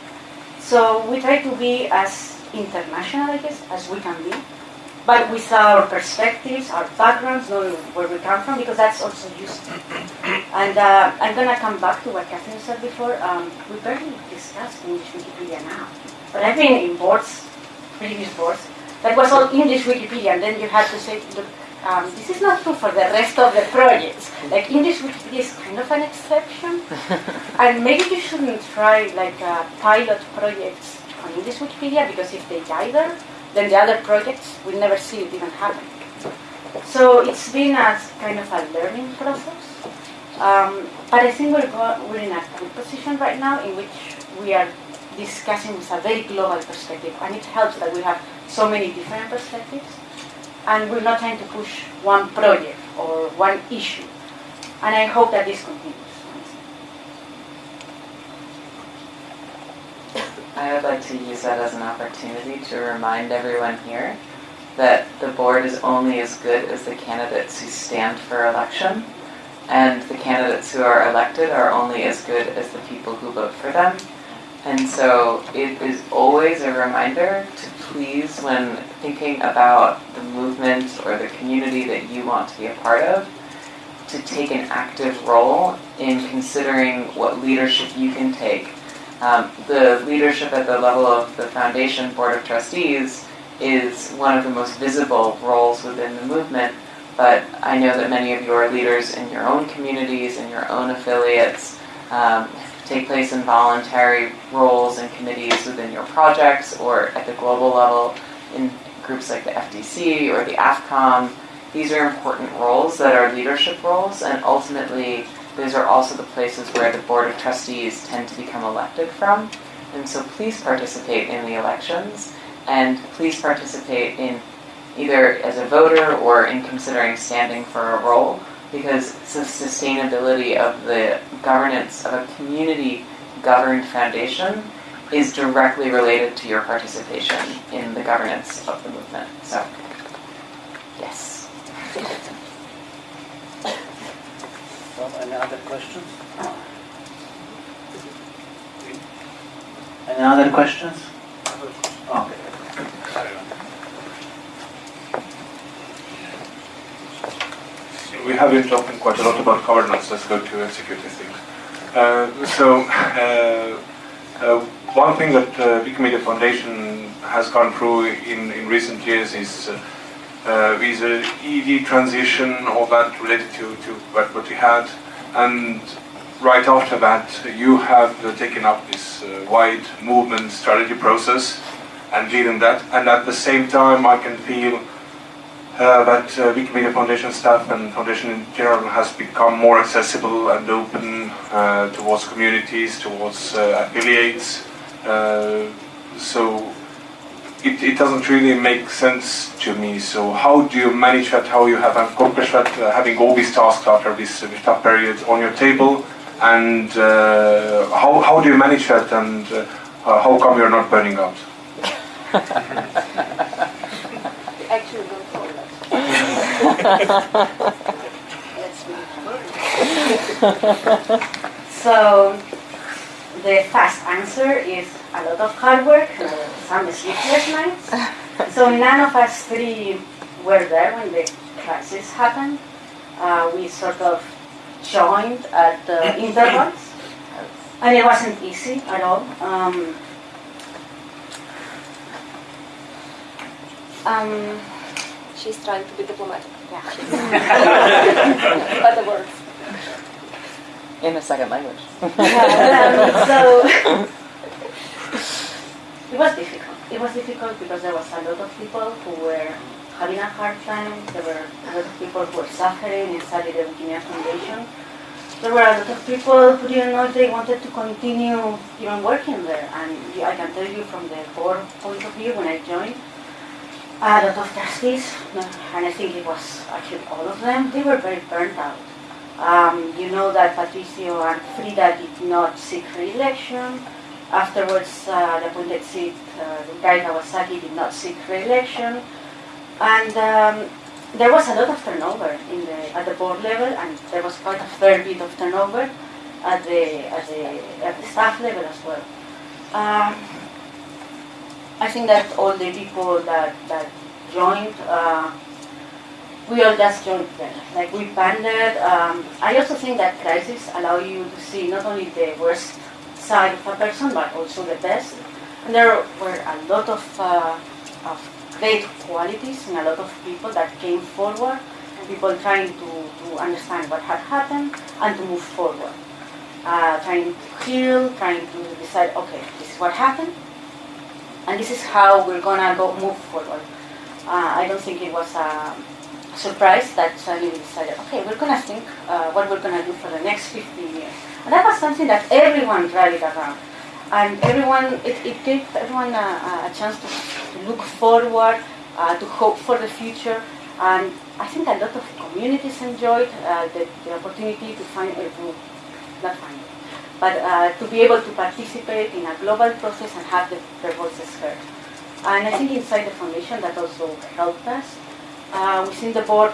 So we try to be as international, I guess, as we can be, but with our perspectives, our backgrounds, knowing where we come from, because that's also useful. And uh, I'm gonna come back to what Katherine said before. Um, we barely discussed English Wikipedia now, but I've been in boards, previous boards, that was all English Wikipedia, and then you had to say, look, um, this is not true for the rest of the projects. Like English Wikipedia is kind of an exception, and maybe you shouldn't try like uh, pilot projects on English Wikipedia because if they die there, then the other projects will never see it even happen. So it's been a kind of a learning process. Um, but I think we're, we're in a good position right now in which we are discussing with a very global perspective, and it helps that we have so many different perspectives, and we're not trying to push one project or one issue. And I hope that this continues. I would like to use that as an opportunity to remind everyone here that the board is only as good as the candidates who stand for election, and the candidates who are elected are only as good as the people who vote for them. And so it is always a reminder to please, when thinking about the movement or the community that you want to be a part of, to take an active role in considering what leadership you can take. Um, the leadership at the level of the foundation board of trustees is one of the most visible roles within the movement, but I know that many of your leaders in your own communities and your own affiliates um, take place in voluntary roles and committees within your projects or at the global level in groups like the FDC or the AffCom. These are important roles that are leadership roles, and ultimately, those are also the places where the Board of Trustees tend to become elected from. And so please participate in the elections, and please participate in either as a voter or in considering standing for a role because the sustainability of the governance of a community governed foundation is directly related to your participation in the governance of the movement. So, yes. Any other questions? Any other questions? Okay. we have been talking quite a lot about governance. Let's go to executive things. Uh, so, uh, uh, one thing that uh, Wikimedia Foundation has gone through in, in recent years is uh, is a ED transition, all that related to, to what, what we had, and right after that, you have uh, taken up this uh, wide movement strategy process and leading that, and at the same time, I can feel uh, that uh, Wikimedia Foundation staff and Foundation in general has become more accessible and open uh, towards communities, towards uh, affiliates. Uh, so it, it doesn't really make sense to me. So how do you manage that? How you have accomplished that? Uh, having all these tasks after this, uh, this tough period on your table, and uh, how how do you manage that? And uh, how come you're not burning out? Actually, go forward. so the fast answer is a lot of hard work, some sleepless nights. So none of us three were there when the crisis happened. Uh, we sort of joined at uh, intervals, and it wasn't easy at all. Um, um, She's trying to be diplomatic. Yeah. but the words. In a second language. Um, so it was difficult. It was difficult because there was a lot of people who were having a hard time. There were a lot of people who were suffering inside the Wikimedia Foundation. there were a lot of people who didn't know if they wanted to continue even working there. And I can tell you from the board point of view, when I joined, a lot of trustees, and I think it was actually all of them, they were very burnt out. Um, you know that Patricio and Frieda did not seek re-election. Afterwards, uh, the appointed seat, uh, the guy Kawasaki did not seek re-election. And um, there was a lot of turnover in the, at the board level, and there was quite a fair bit of turnover at the, at the, at the staff level as well. Um, I think that all the people that, that joined, uh, we all just joined there. Like we banded. Um, I also think that crises allow you to see not only the worst side of a person, but also the best. And there were a lot of, uh, of great qualities in a lot of people that came forward, people trying to, to understand what had happened and to move forward. Uh, trying to heal, trying to decide, okay, this is what happened, and this is how we're gonna go move forward. Uh, I don't think it was a surprise that suddenly we decided, okay, we're gonna think uh, what we're gonna do for the next 15 years. And that was something that everyone rallied around. And everyone, it, it gave everyone a, a chance to, to look forward, uh, to hope for the future. And I think a lot of communities enjoyed uh, the, the opportunity to find a group, not find it, but uh, to be able to participate in a global process and have the, their voices heard. And I think inside the foundation that also helped us. Uh, within the board,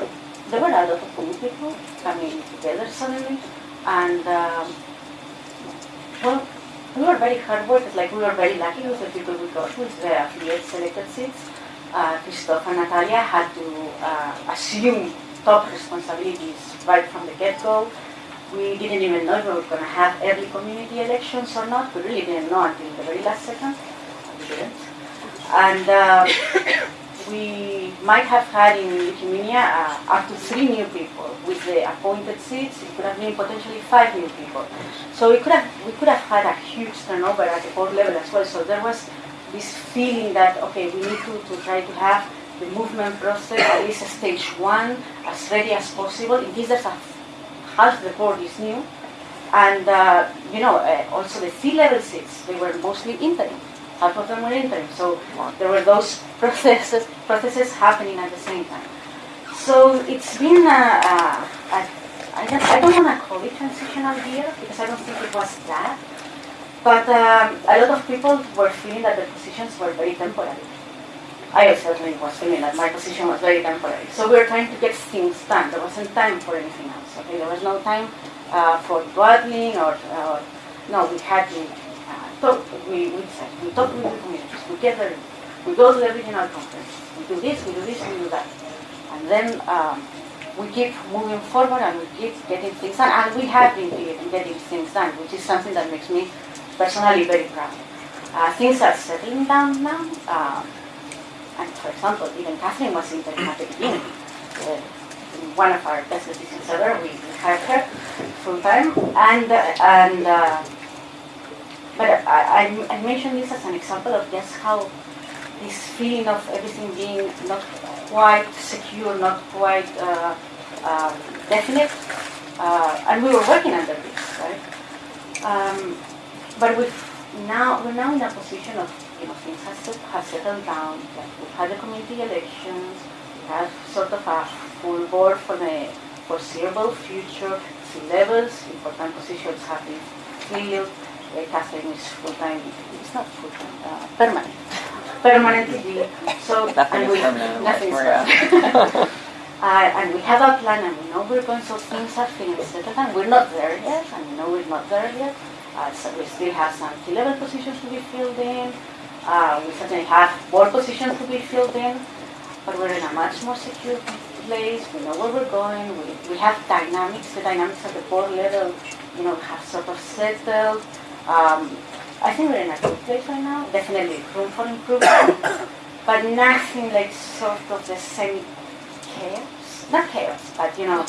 there were a lot of people coming together suddenly, and um, well, we were very hard workers. Like we were very lucky with the people we got with the affiliate selected seats. Uh, and Natalia had to uh, assume top responsibilities right from the get-go. We didn't even know if we were going to have early community elections or not. We really didn't know until the very last second. We didn't. And uh, we might have had in Wikimedia uh, up to three new people. With the appointed seats, it could have been potentially five new people. So we could have we could have had a huge turnover at the board level as well. So there was this feeling that okay, we need to, to try to have the movement process at least stage one as ready as possible in case there's a half the board is new. And uh, you know, uh, also the C-level seats, they were mostly interim. Half of them were interim. So there were those processes processes happening at the same time. So it's been a, a, a I don't, I don't want to call it transitional year because I don't think it was that. But um, a lot of people were feeling that the positions were very temporary. I certainly was feeling that my position was very temporary. So we were trying to get things done. There wasn't time for anything else. Okay, there was no time uh, for dawdling or, or no. We had to talk. We we we talk with the communities. We get there. We go to the regional conference. We do this. We do this. We do that. And then um, we keep moving forward and we keep getting things done. And we have been getting things done, which is something that makes me personally very proud. Uh, things are settling down now. Um, and for example, even Katherine was in at the beginning. Uh, one of our best decisions ever, we, we hired her full time. And, uh, and uh, but I, I, I mentioned this as an example of just how this feeling of everything being not quite secure, not quite uh, um, definite, uh, and we were working under this, right? Um, but we've now we're now in a position of you know things have, set, have settled down. Like we've had the community elections. We have sort of a full board for the foreseeable future. C levels, important positions have been filled. Katherine is full time. It's not full time. Uh, permanent. Permanently. So Nothing and is we, permanent, Nothing is permanent. Uh, and we have a plan and we know we're going, so things are feeling settled and we're not there yet, and we know we're not there yet. Uh, so we still have some C-level positions to be filled in. Uh, we certainly have board positions to be filled in, but we're in a much more secure place. We know where we're going. We, we have dynamics. The dynamics at the board level, you know, have sort of settled. Um, I think we're in a good place right now. Definitely room for improvement, but nothing like sort of the same chaos, not chaos, but you know,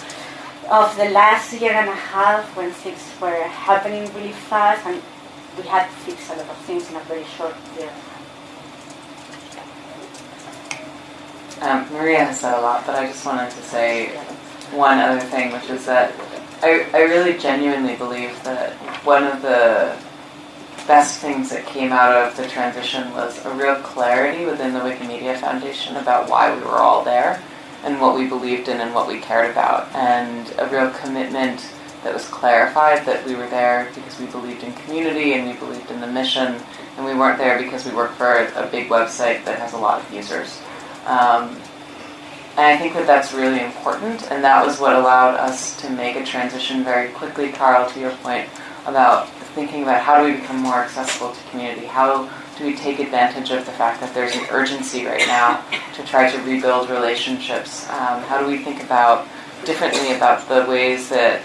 of the last year and a half when things were happening really fast and we had to fix a lot of things in a very short period. Um, Maria has said a lot, but I just wanted to say one other thing, which is that I, I really genuinely believe that one of the best things that came out of the transition was a real clarity within the Wikimedia Foundation about why we were all there and what we believed in and what we cared about, and a real commitment that was clarified that we were there because we believed in community and we believed in the mission, and we weren't there because we work for a big website that has a lot of users. Um, and I think that that's really important, and that was what allowed us to make a transition very quickly, Carl, to your point about thinking about how do we become more accessible to community? How do we take advantage of the fact that there's an urgency right now to try to rebuild relationships? Um, how do we think about differently about the ways that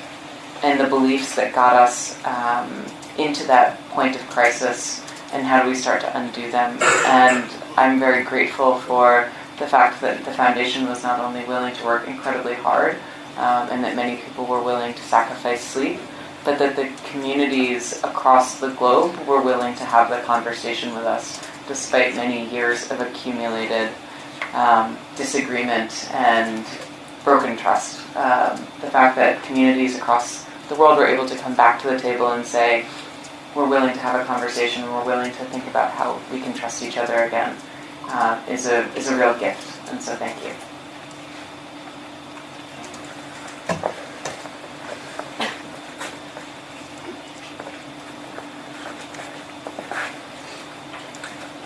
and the beliefs that got us um, into that point of crisis, and how do we start to undo them? And I'm very grateful for the fact that the foundation was not only willing to work incredibly hard, um, and that many people were willing to sacrifice sleep, but that the communities across the globe were willing to have the conversation with us despite many years of accumulated um, disagreement and broken trust. Um, the fact that communities across the world were able to come back to the table and say, we're willing to have a conversation we're willing to think about how we can trust each other again uh, is, a, is a real gift. And so thank you.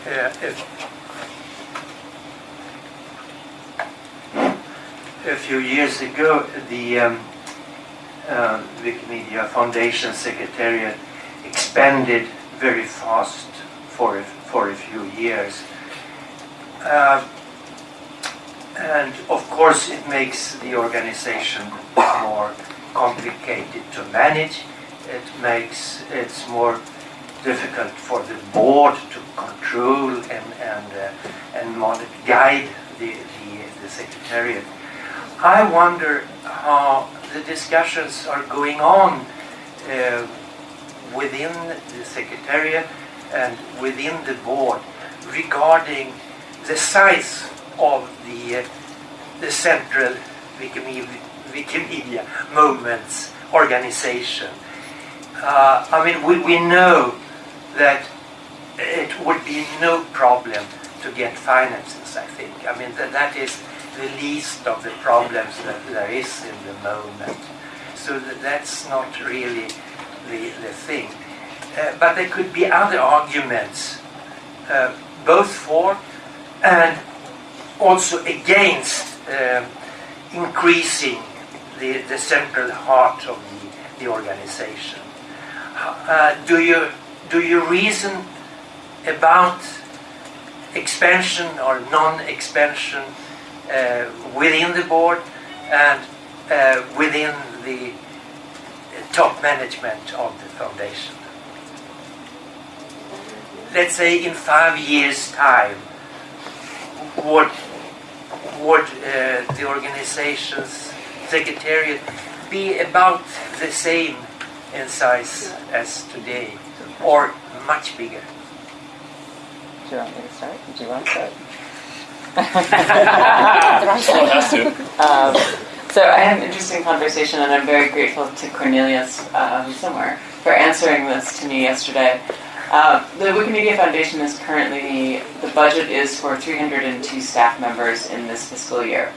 Uh, if, a few years ago, the um, uh, Wikimedia Foundation Secretariat expanded very fast for a, for a few years. Uh, and of course, it makes the organization more complicated to manage. It makes it more difficult for the board to control and and uh, and guide the, the, the secretariat. I wonder how the discussions are going on uh, within the secretariat and within the board regarding the size of the the central Wikimedia, Wikimedia Moments organization. Uh, I mean, we, we know that it would be no problem to get finances, I think. I mean, that, that is the least of the problems that there is in the moment. So that, that's not really the, the thing. Uh, but there could be other arguments, uh, both for and also against uh, increasing the, the central heart of the, the organization. Uh, do you do you reason about expansion or non-expansion uh, within the board and uh, within the top management of the foundation? Let's say in five years' time, would would uh, the organization's secretariat be about the same in size as today, or much bigger? Do you want me to start? Do you want to start? Someone has to. Um, so I had an interesting conversation, and I'm very grateful to Cornelius, who's somewhere, for answering this to me yesterday. Uh, the Wikimedia Foundation is currently, the budget is for 302 staff members in this fiscal year.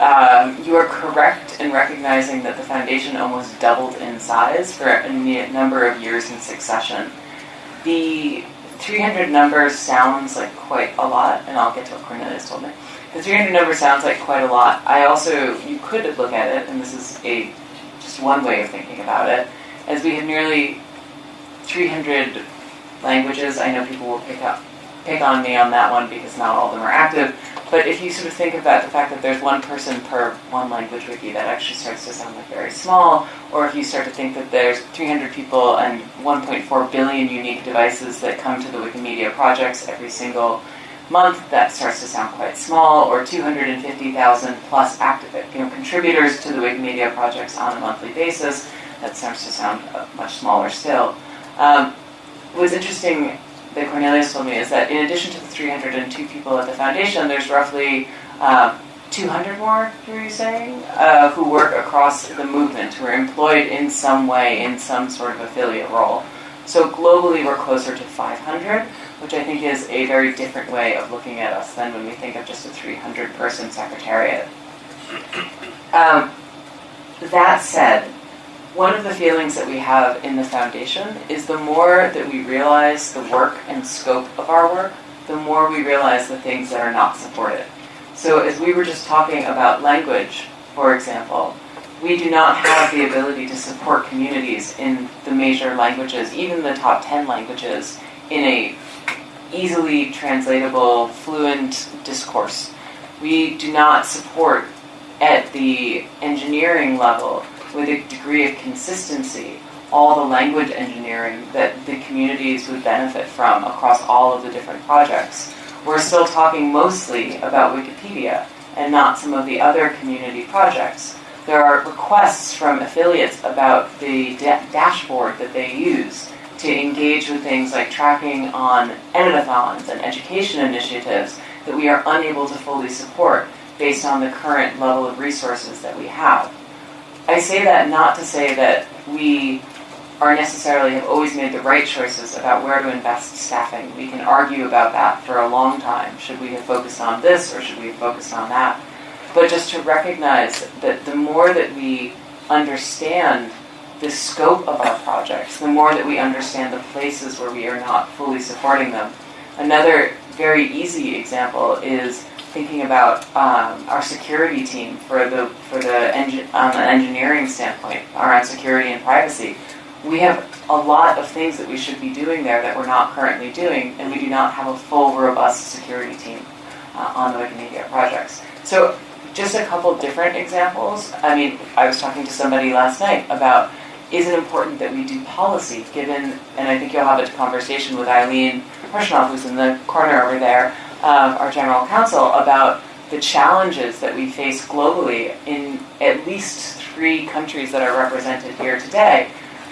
Um, you are correct in recognizing that the foundation almost doubled in size for a number of years in succession. The 300 number sounds like quite a lot, and I'll get to what Cornelius told me. The 300 number sounds like quite a lot. I also, you could look at it, and this is a just one way of thinking about it, as we have nearly 300 languages. I know people will pick up pick on me on that one because not all of them are active. But if you sort of think about the fact that there's one person per one language wiki, that actually starts to sound like very small. Or if you start to think that there's 300 people and 1.4 billion unique devices that come to the Wikimedia projects every single month, that starts to sound quite small. Or 250,000 plus active you know, contributors to the Wikimedia projects on a monthly basis, that starts to sound uh, much smaller still. Um, what's interesting that Cornelius told me is that in addition to the 302 people at the foundation, there's roughly uh, 200 more, were you saying, uh, who work across the movement, who are employed in some way in some sort of affiliate role. So globally, we're closer to 500, which I think is a very different way of looking at us than when we think of just a 300 person secretariat. Um, that said, one of the feelings that we have in the foundation is the more that we realize the work and scope of our work, the more we realize the things that are not supported. So as we were just talking about language, for example, we do not have the ability to support communities in the major languages, even the top 10 languages, in a easily translatable, fluent discourse. We do not support at the engineering level with a degree of consistency all the language engineering that the communities would benefit from across all of the different projects. We're still talking mostly about Wikipedia and not some of the other community projects. There are requests from affiliates about the da- dashboard that they use to engage with things like tracking on editathons and education initiatives that we are unable to fully support based on the current level of resources that we have. I say that not to say that we are necessarily have always made the right choices about where to invest staffing. We can argue about that for a long time. Should we have focused on this or should we have focused on that? But just to recognize that the more that we understand the scope of our projects, the more that we understand the places where we are not fully supporting them. Another very easy example is thinking about um, our security team for the for the engin- an engineering standpoint around security and privacy. We have a lot of things that we should be doing there that we're not currently doing, and we do not have a full, robust security team uh, on the Wikimedia projects. So, just a couple different examples. I mean, I was talking to somebody last night about is it important that we do policy, given, and I think you'll have a conversation with Eileen Hershenov, who's in the corner over there, um, our general counsel, about the challenges that we face globally in at least three countries that are represented here today.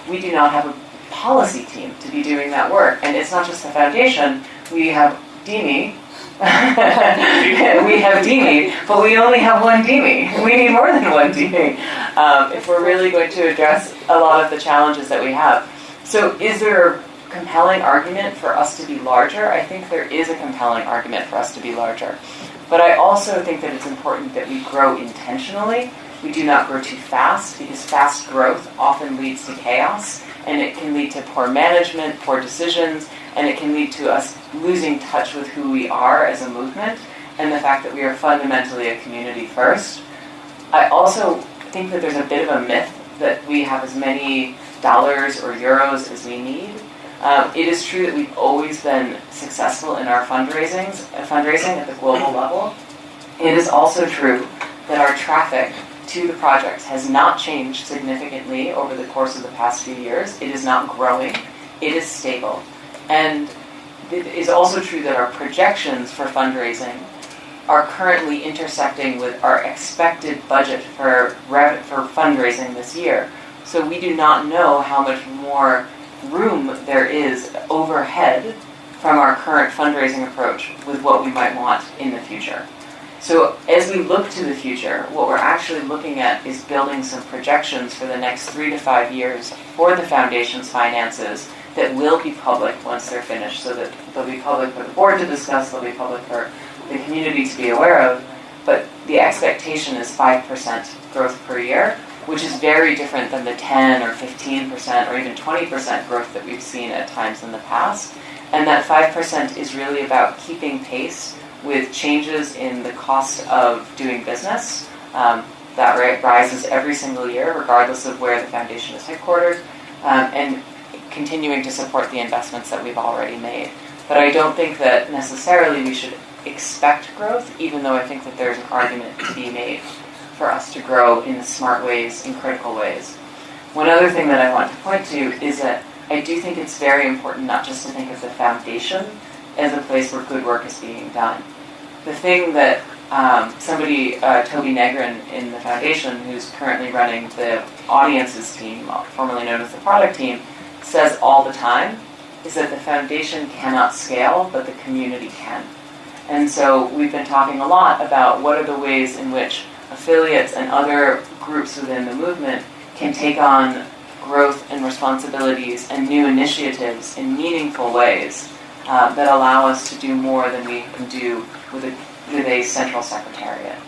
We do not have a policy team to be doing that work. And it's not just the foundation, we have DIMI. we have DIMI, but we only have one DIMI. We need more than one DIMI um, if we're really going to address a lot of the challenges that we have. So, is there compelling argument for us to be larger? I think there is a compelling argument for us to be larger. But I also think that it's important that we grow intentionally. We do not grow too fast because fast growth often leads to chaos and it can lead to poor management, poor decisions, and it can lead to us losing touch with who we are as a movement and the fact that we are fundamentally a community first. I also think that there's a bit of a myth that we have as many dollars or euros as we need. Um, it is true that we've always been successful in our fundraisings, uh, fundraising at the global level. It is also true that our traffic to the projects has not changed significantly over the course of the past few years. It is not growing. It is stable. And it is also true that our projections for fundraising are currently intersecting with our expected budget for for fundraising this year. So we do not know how much more room there is overhead from our current fundraising approach with what we might want in the future. So as we look to the future, what we're actually looking at is building some projections for the next three to five years for the foundation's finances that will be public once they're finished, so that they'll be public for the board to discuss, they'll be public for the community to be aware of. But the expectation is 5% growth per year, which is very different than the 10 or 15% or even 20% growth that we've seen at times in the past. And that 5% is really about keeping pace with changes in the cost of doing business. Um, that rises every single year, regardless of where the foundation is headquartered, um, and continuing to support the investments that we've already made. But I don't think that necessarily we should expect growth, even though I think that there's an argument to be made for us to grow in smart ways, in critical ways. One other thing that I want to point to is that I do think it's very important not just to think of the foundation as a place where good work is being done. The thing that um, somebody, uh, Toby Negrin in the foundation, who's currently running the audiences team, formerly known as the product team, says all the time is that the foundation cannot scale, but the community can. And so we've been talking a lot about what are the ways in which affiliates and other groups within the movement can take on growth and responsibilities and new initiatives in meaningful ways uh, that allow us to do more than we can do with a, with a central secretariat.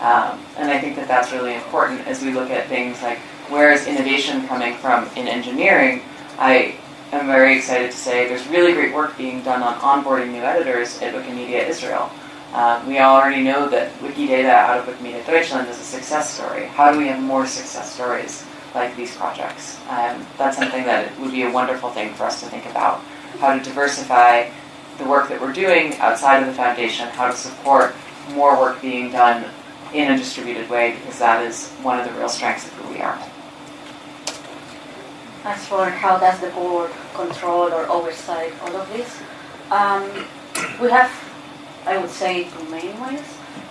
Um, and I think that that's really important as we look at things like where is innovation coming from in engineering. I am very excited to say there's really great work being done on onboarding new editors at Wikimedia Israel. Um, we already know that Wikidata out of Wikimedia Deutschland is a success story. How do we have more success stories like these projects? Um, that's something that would be a wonderful thing for us to think about. How to diversify the work that we're doing outside of the foundation, how to support more work being done in a distributed way, because that is one of the real strengths of who we are. As for how does the board control or oversight all of this, um, we have, I would say, two main ways.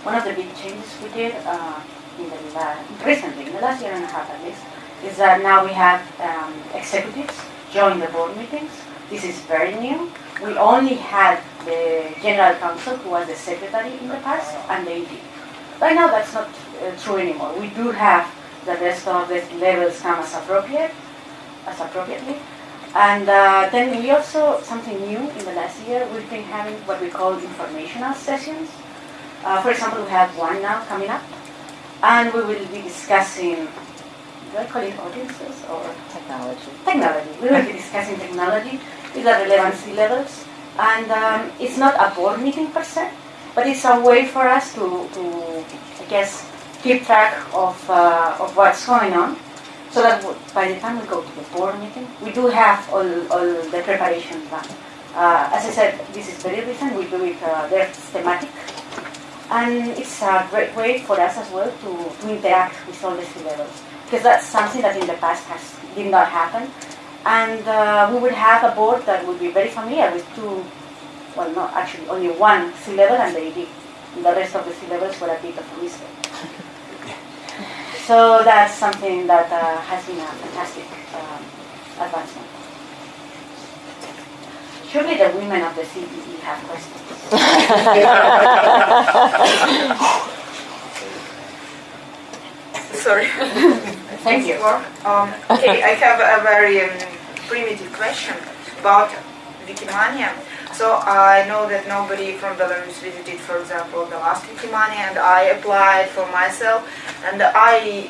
One of the big changes we did uh, in the la- recently, in the last year and a half at least, is that now we have um, executives join the board meetings. This is very new. We only had the general counsel, who was the secretary in the past, and the AD. Right now, that's not uh, true anymore. We do have the rest of the levels come as appropriate, as appropriately. And uh, then we also, something new in the last year, we've been having what we call informational sessions. Uh, for example, we have one now coming up, and we will be discussing, do I call it audiences or? Technology. Technology. We will be discussing technology with the relevancy levels. And um, it's not a board meeting per se, but it's a way for us to, to I guess, keep track of, uh, of what's going on so that by the time we go to the board meeting, we do have all, all the preparation done. Uh, as I said, this is very recent. We do it uh, very thematic, and it's a great way for us as well to, to interact with all the C levels because that's something that in the past has did not happen. And uh, we would have a board that would be very familiar with two, well, not actually only one C level and the AD. The rest of the C levels were a bit of a mystery. So that's something that uh, has been a fantastic um, advancement. Surely the women of the CEE have questions. Sorry. Thank you. Um, okay, I have a very um, primitive question about Wikimania. So I know that nobody from Belarus visited, for example, the last Wikimania, and I applied for myself. And I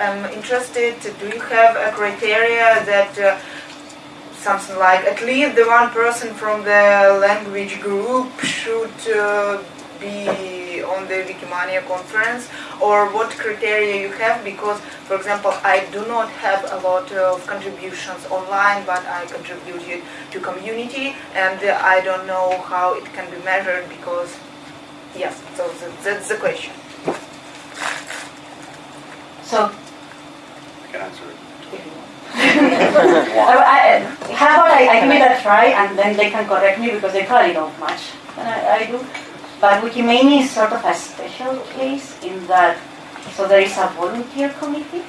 am interested. Do you have a criteria that uh, something like at least the one person from the language group should uh, be on the Wikimania conference, or what criteria you have? Because, for example, I do not have a lot of contributions online, but I contributed to community, and uh, I don't know how it can be measured because, yes, so th- that's the question. So, I can answer it. I, I, how about I, I give it a try and then they can correct me because they probably don't much and I, I do. But Wikimania is sort of a special case in that, so there is a volunteer committee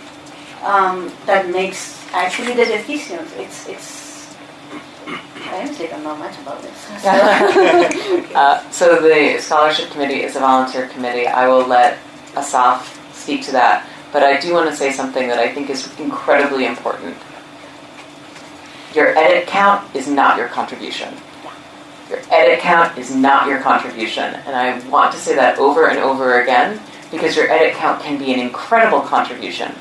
um, that makes actually the decisions. It's, it's, I honestly don't know much about this. So. uh, so the scholarship committee is a volunteer committee. I will let Asaf speak to that. But I do want to say something that I think is incredibly important. Your edit count is not your contribution. Your edit count is not your contribution. And I want to say that over and over again because your edit count can be an incredible contribution.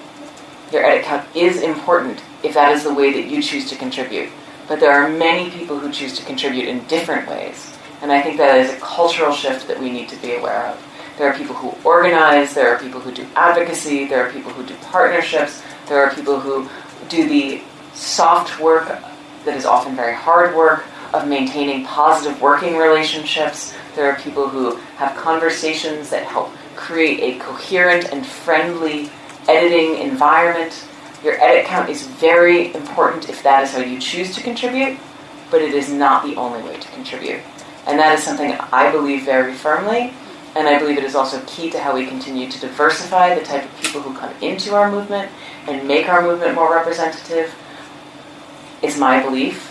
Your edit count is important if that is the way that you choose to contribute. But there are many people who choose to contribute in different ways. And I think that is a cultural shift that we need to be aware of. There are people who organize, there are people who do advocacy, there are people who do partnerships, there are people who do the soft work that is often very hard work of maintaining positive working relationships. There are people who have conversations that help create a coherent and friendly editing environment. Your edit count is very important if that is how you choose to contribute, but it is not the only way to contribute. And that is something I believe very firmly, and I believe it is also key to how we continue to diversify the type of people who come into our movement and make our movement more representative. Is my belief.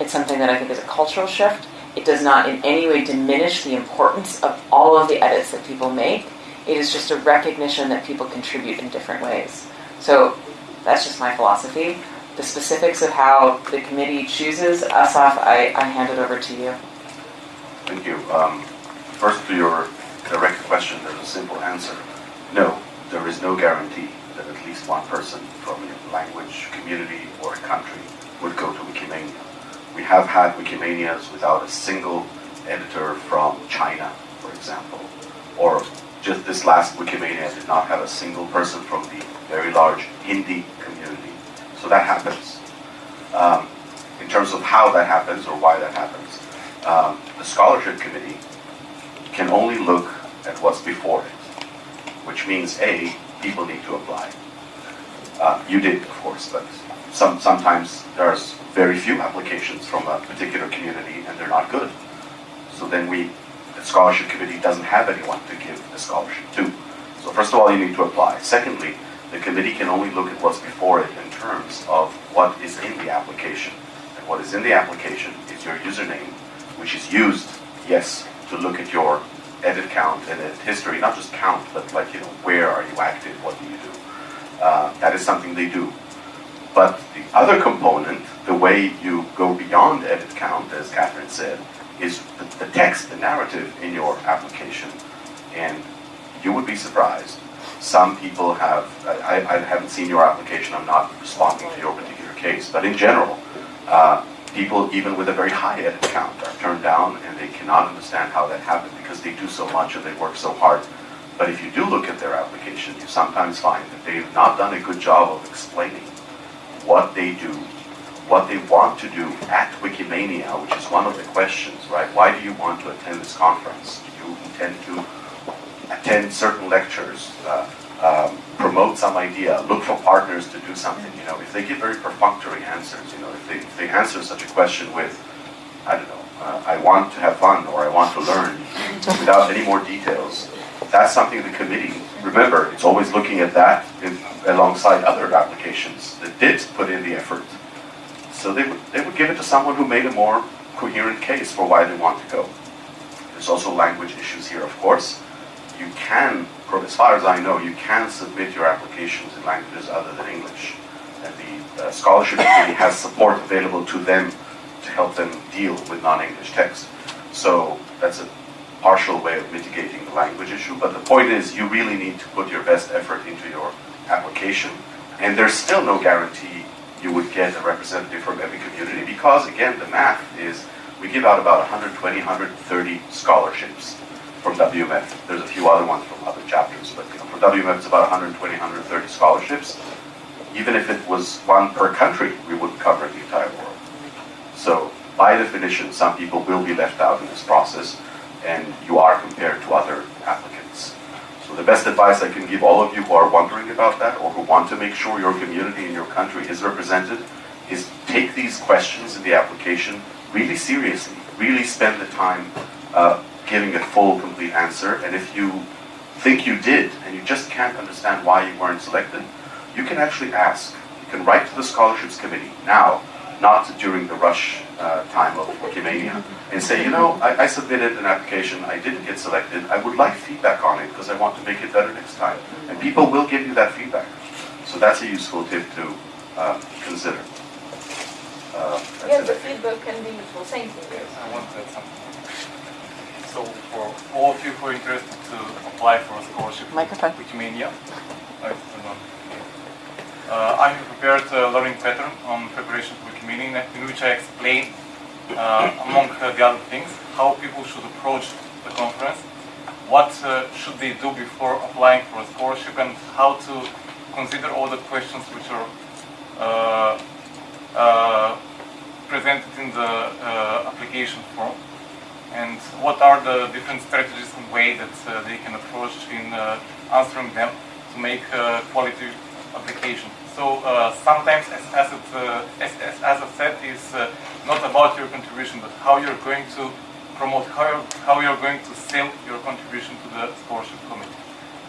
It's something that I think is a cultural shift, It does not in any way diminish the importance of all of the edits that people make. It is just a recognition that people contribute in different ways. So that's just my philosophy. The specifics of how the committee chooses, Asaf, I, I hand it over to you. Thank you. Um, first, to your direct question, there's a simple answer. No, there is no guarantee that at least one person from a language, community, or country would go to Wikimania. We have had Wikimanias without a single editor from China, for example, or just this last Wikimania did not have a single person from the very large Hindi community. So that happens. Um, in terms of how that happens or why that happens, um, the scholarship committee can only look at what's before it, which means A, people need to apply. Uh, you did, of course, but some, sometimes there's very few applications from a particular community and they're not good. So then we, the scholarship committee doesn't have anyone to give the scholarship to. So first of all, you need to apply. Secondly, the committee can only look at what's before it in terms of what is in the application. And what is in the application is your username, which is used, yes, to look at your edit count and edit history, not just count, but like, you know, where are you active, what do you do? Uh, that is something they do. But the other component, the way you go beyond edit count, as Katherine said, is the, the text, the narrative in your application. And you would be surprised. Some people have, I, I haven't seen your application, I'm not responding to your particular case, but in general, uh, people even with a very high edit count are turned down and they cannot understand how that happened because they do so much and they work so hard. But if you do look at their application, you sometimes find that they've not done a good job of explaining what they do, what they want to do at Wikimania, which is one of the questions, right? Why do you want to attend this conference? Do you intend to attend certain lectures, uh, um, promote some idea, look for partners to do something? You know, if they give very perfunctory answers, you know, if they, if they answer such a question with, I don't know, uh, I want to have fun or I want to learn, without any more details, that's something the committee, remember, it's always looking at that in, alongside other applications that did put in the effort. So they would, they would give it to someone who made a more coherent case for why they want to go. There's also language issues here, of course. You can, as far as I know, you can submit your applications in languages other than English. And the uh, scholarship committee has support available to them to help them deal with non-English text. So that's a partial way of mitigating the language issue. But the point is, you really need to put your best effort into your application. And there's still no guarantee you would get a representative from every community because, again, the math is we give out about 120, 130 scholarships from WMF. There's a few other ones from other chapters, but you know, for WMF it's about 120, 130 scholarships. Even if it was one per country, we wouldn't cover the entire world. So by definition, some people will be left out in this process, and you are compared to other applicants. So the best advice I can give all of you who are wondering about that or who want to make sure your community in your country is represented is take these questions in the application really seriously. Really spend the time uh, giving a full, complete answer. And if you think you did and you just can't understand why you weren't selected, you can actually ask. You can write to the scholarships committee now, not during the rush uh, time of Wikimania, and say, you know, I, I, submitted an application, I didn't get selected, I would like feedback on it because I want to make it better next time. And people will give you that feedback. So that's a useful tip to uh, consider. Uh, yes, the feedback can be useful. Same thing. Yes, I want to add something. So for all of you who are interested to apply for a scholarship Microphone. Wikimania, I don't know. Uh, I have prepared a learning pattern on preparation for Wikimania in which I explain, uh, among the other things, how people should approach the conference, what uh, should they do before applying for a scholarship, and how to consider all the questions which are uh, uh, presented in the uh, application form, and what are the different strategies and ways that they can approach in answering them to make quality application. So uh, sometimes, as, as, it, uh, as, as, I said, is uh, not about your contribution, but how you're going to promote, how you're, how you're going to sell your contribution to the scholarship committee.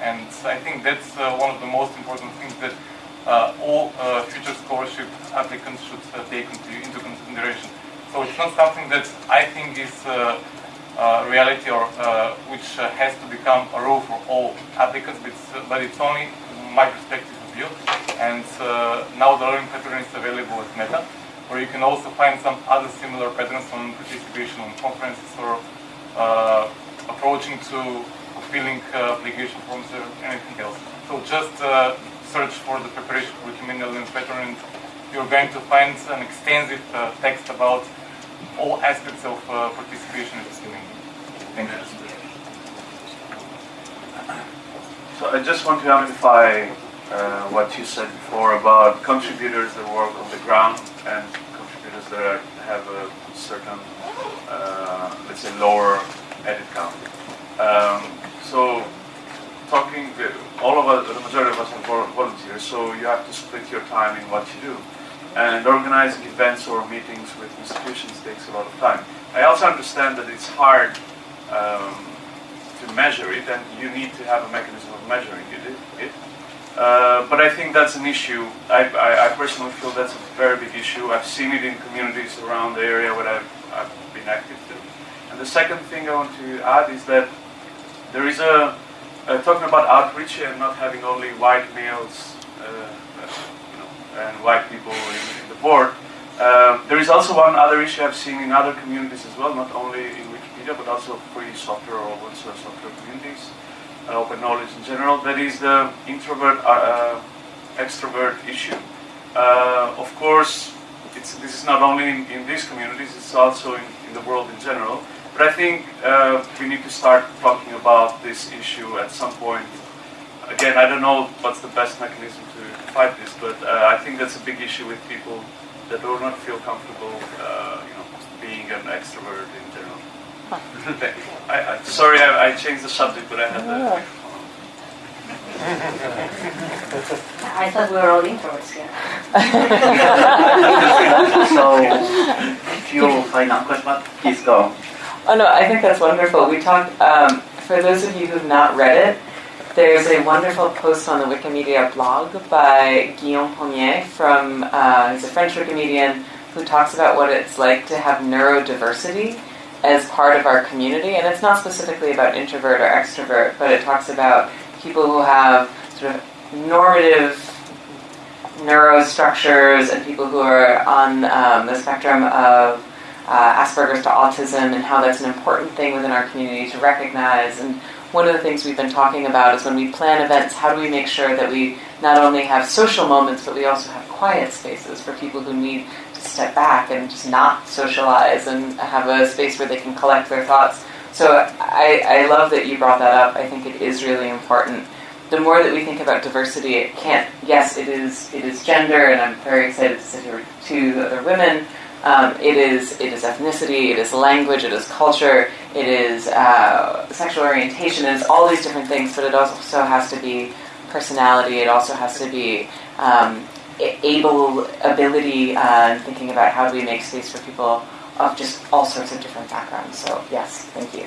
And I think that's one of the most important things that all future scholarship applicants should take into, into consideration. So it's not something that I think is uh, uh, reality or uh, which uh, has to become a rule for all applicants, but it's, but it's only my perspective view. And uh, now the learning pattern is available at Meta, where you can also find some other similar patterns on participation on conferences or uh, approaching to filling uh, application forms or anything else. So just uh, search for the preparation for Wikimania learning pattern and you're going to find an extensive uh, text about all aspects of participation in community. Thank you. So I just want to amplify uh, what you said before about contributors that work on the ground and contributors that have a certain, uh, let's say, lower edit count. Um, so talking, all of us, the majority of us are volunteers, so you have to split your time in what you do. And organizing events or meetings with institutions takes a lot of time. I also understand that it's hard um, to measure it, and you need to have a mechanism of measuring it. Uh, but I think that's an issue. I, I, I personally feel that's a very big issue. I've seen it in communities around the area where I've, I've been active to. And the second thing I want to add is that there is a, uh, talking about outreach and not having only white males uh, you know, and white people in, in the board. Um, there is also one other issue I've seen in other communities as well, not only in Wikipedia, but also free software or open source software communities, open knowledge in general. That is the introvert uh, extrovert issue. Uh, of course, it's, this is not only in, in these communities, it's also in, in the world in general. But I think uh, we need to start talking about this issue at some point. Again, I don't know what's the best mechanism to fight this, but uh, I think that's a big issue with people that do not feel comfortable, uh, you know, being an extrovert in. I, I, sorry, I, I changed the subject, but I had the. I thought we were all introverts here. so, find final questions, please go. Oh no, I think that's wonderful. We talked, um, for those of you who've not read it, there's a wonderful post on the Wikimedia blog by Guillaume Paumier from, uh, he's a French Wikimedian who talks about what it's like to have neurodiversity as part of our community. And it's not specifically about introvert or extrovert, but it talks about people who have sort of normative neurostructures and people who are on um, the spectrum of uh, Asperger's to autism and how that's an important thing within our community to recognize. And one of the things we've been talking about is when we plan events, how do we make sure that we not only have social moments, but we also have quiet spaces for people who need step back and just not socialize and have a space where they can collect their thoughts. So I, I love that you brought that up. I think it is really important. The more that we think about diversity, it can't. Yes, it is. It is gender, and I'm very excited to sit here with two other women. Um, it is it is ethnicity, it is language, it is culture, it is uh, sexual orientation, it is all these different things. But it also has to be personality. It also has to be um, able ability, uh, thinking about how do we make space for people of just all sorts of different backgrounds. So yes, thank you.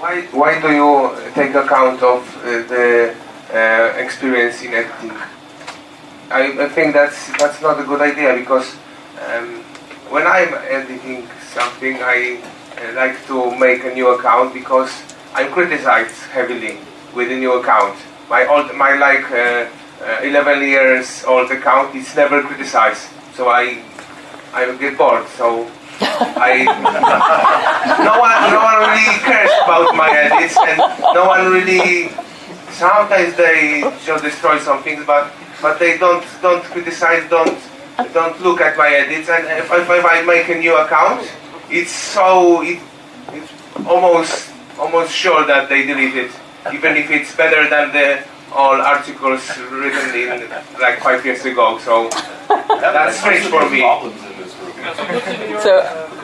Why, why do you take account of uh, the uh, experience in editing? I, I, think that's that's not a good idea because um, when I'm editing something, I uh, like to make a new account because I'm criticized heavily with a new account. My old, my like uh, 11 years old account is never criticized, so I I get bored. So I no one no one really cares about my edits, and no one really. Sometimes they just destroy some things, but but they don't don't criticize, don't don't look at my edits. And if, if I make a new account, it's so it, it's almost almost sure that they delete it, even if it's better than the all articles written in like five years ago. So that's strange for me. So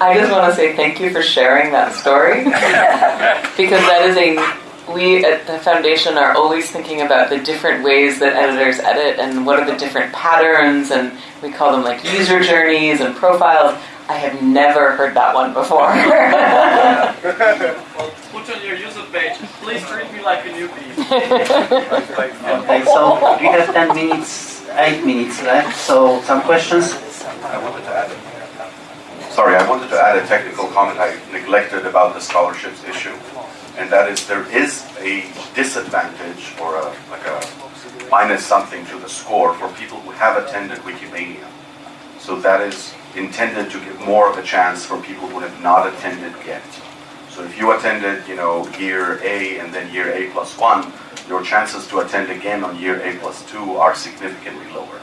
I just want to say thank you for sharing that story because that is a we at the foundation are always thinking about the different ways that editors edit and what are the different patterns and we call them like user journeys and profiles. I have never heard that one before. well, put on your user page, please treat me like a newbie. okay, so we have 10 minutes eight minutes left, so some questions? I wanted to add. Sorry, I wanted to add a technical comment I neglected about the scholarships issue, and that is there is a disadvantage or a like a minus something to the score for people who have attended Wikimania. So that is intended to give more of a chance for people who have not attended yet. So if you attended, you know, year A and then year A plus one, your chances to attend again on year A plus two are significantly lower.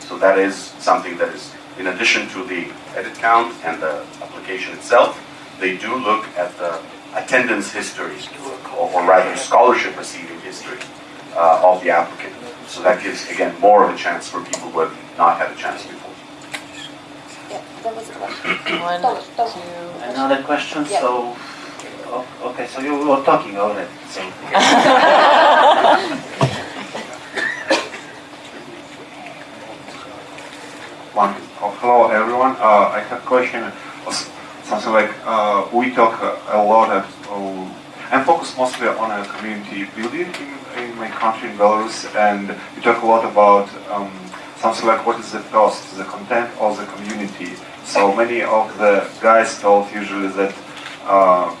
So that is something that is, in addition to the edit count and the application itself, they do look at the attendance history, or, or rather scholarship receiving history uh, of the applicant. So that gives, again, more of a chance for people who have not had a chance before. Yeah, that was a question. One, Thomas, Thomas. two. Another question, Yeah. so, okay, so you were talking already, so. One. Oh, hello, everyone. Uh, I have a question. Something like uh, we talk a, a lot. Of, uh, I'm focused mostly on a community building in, in my country, in Belarus, and we talk a lot about um, something like what is the first, the content or the community. So many of the guys told usually that uh,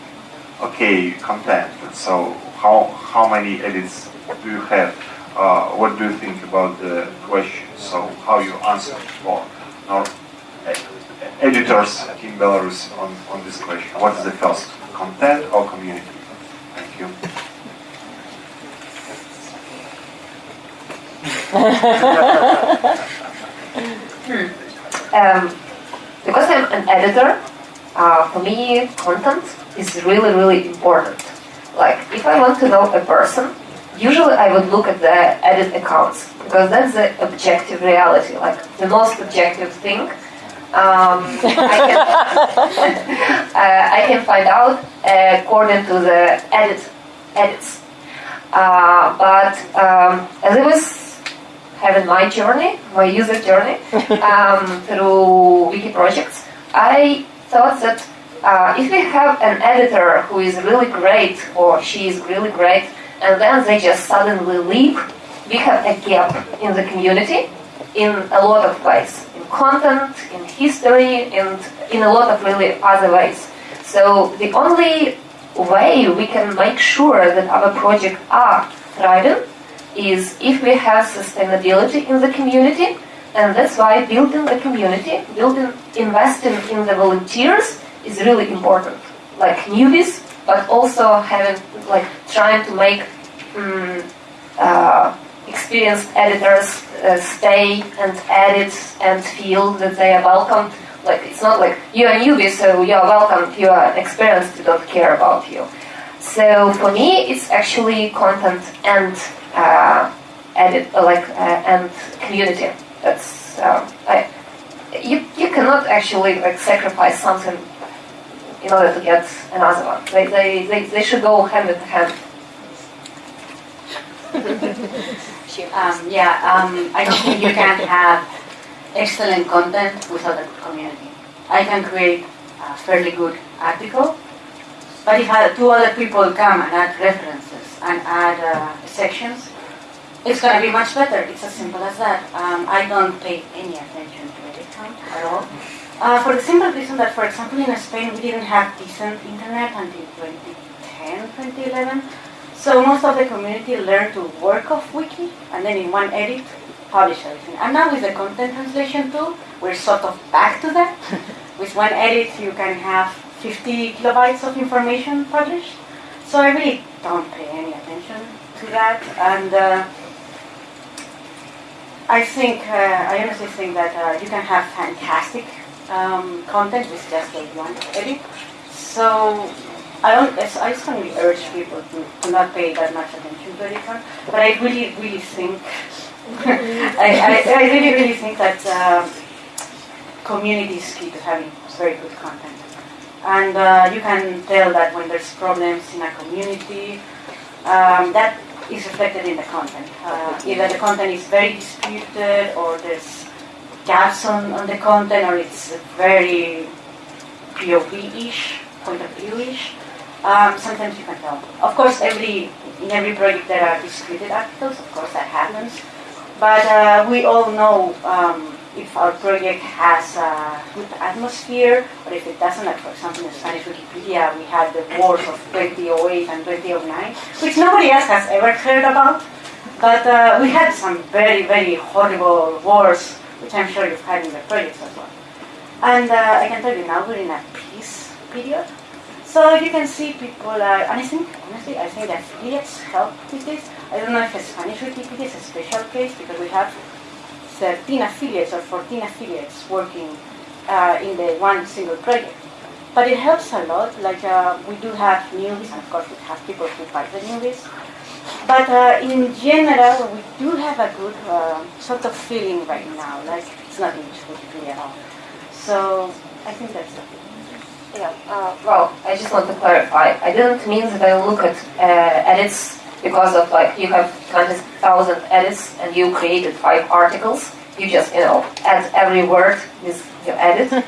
okay, content. So how how many edits do you have? Uh, what do you think about the question? So how you answer for our ed- editors in Belarus on, on this question? What is the first, content or community? Thank you. um, because I'm an editor, uh, for me, content is really, really important. Like, if I want to know a person, usually I would look at the edit accounts because that's the objective reality, like the most objective thing. Um, I, can, uh, I can find out according to the edit edits. Uh, but um, as I was having my journey, my user journey um, through wiki projects, I thought that uh, if we have an editor who is really great or she is really great, and then they just suddenly leave, we have a gap in the community in a lot of ways, in content, in history, and in a lot of really other ways. So the only way we can make sure that our projects are thriving is if we have sustainability in the community, and that's why building the community, building, investing in the volunteers is really important. Like newbies, but also having, like, trying to make um, uh, experienced editors uh, stay and edit and feel that they are welcome. Like, it's not like you are newbie, so you are welcome. You are experienced, we don't care about you. So for me, it's actually content and uh, edit, uh, like, uh, and community. That's um, I, you. You cannot actually like sacrifice something in order to get another one. They they, they, they should go hand in hand. Um, yeah, um, I think you can have excellent content without a community. I can create a fairly good article, but if two other people come and add references and add uh, sections, it's going to be much better. It's as simple as that. Um, I don't pay any attention to edit count at all. Uh, for the simple reason that, for example, in Spain, we didn't have decent internet until 2010, 2011. So most of the community learned to work off wiki and then in one edit publish everything. And now with the content translation tool, we're sort of back to that. with one edit, you can have 50 kilobytes of information published. So I really don't pay any attention to that. And uh, I think, uh, I honestly think that uh, you can have fantastic um, content with just a one edit. So I, don't, I strongly urge people to, to not pay that much attention to it, but I really, really think, I, I, I really, really think that um, community is key to having very good content. And uh, you can tell that when there's problems in a community, um, that is reflected in the content. Uh, either the content is very disputed or there's gaps on, on the content or it's very POV-ish, point of view-ish. Um, sometimes you can tell. Of course, every in every project there are disputed articles. Of course, that happens. But uh, we all know um, if our project has a good atmosphere or if it doesn't. Like for example, in Spanish Wikipedia, we had the wars of 2008 and 2009, which nobody else has ever heard about. But uh, we had some very, very horrible wars, which I'm sure you've had in the projects as well. And uh, I can tell you now we're in a peace period. So you can see people are, and I think, honestly, I think that affiliates help with this. I don't know if Spanish Wikipedia is a special case because we have 13 affiliates or 14 affiliates working uh, in the one single project. But it helps a lot, like uh, we do have newbies, and of course we have people who fight the newbies. But uh, in general, we do have a good uh, sort of feeling right now, like it's not English Wikipedia at all. So I think that's it. Yeah, uh, well, I just want to clarify. I didn't mean that I look at uh, edits because of like you have 20,000 edits and you created five articles. You just, you know, add every word with your edit. uh,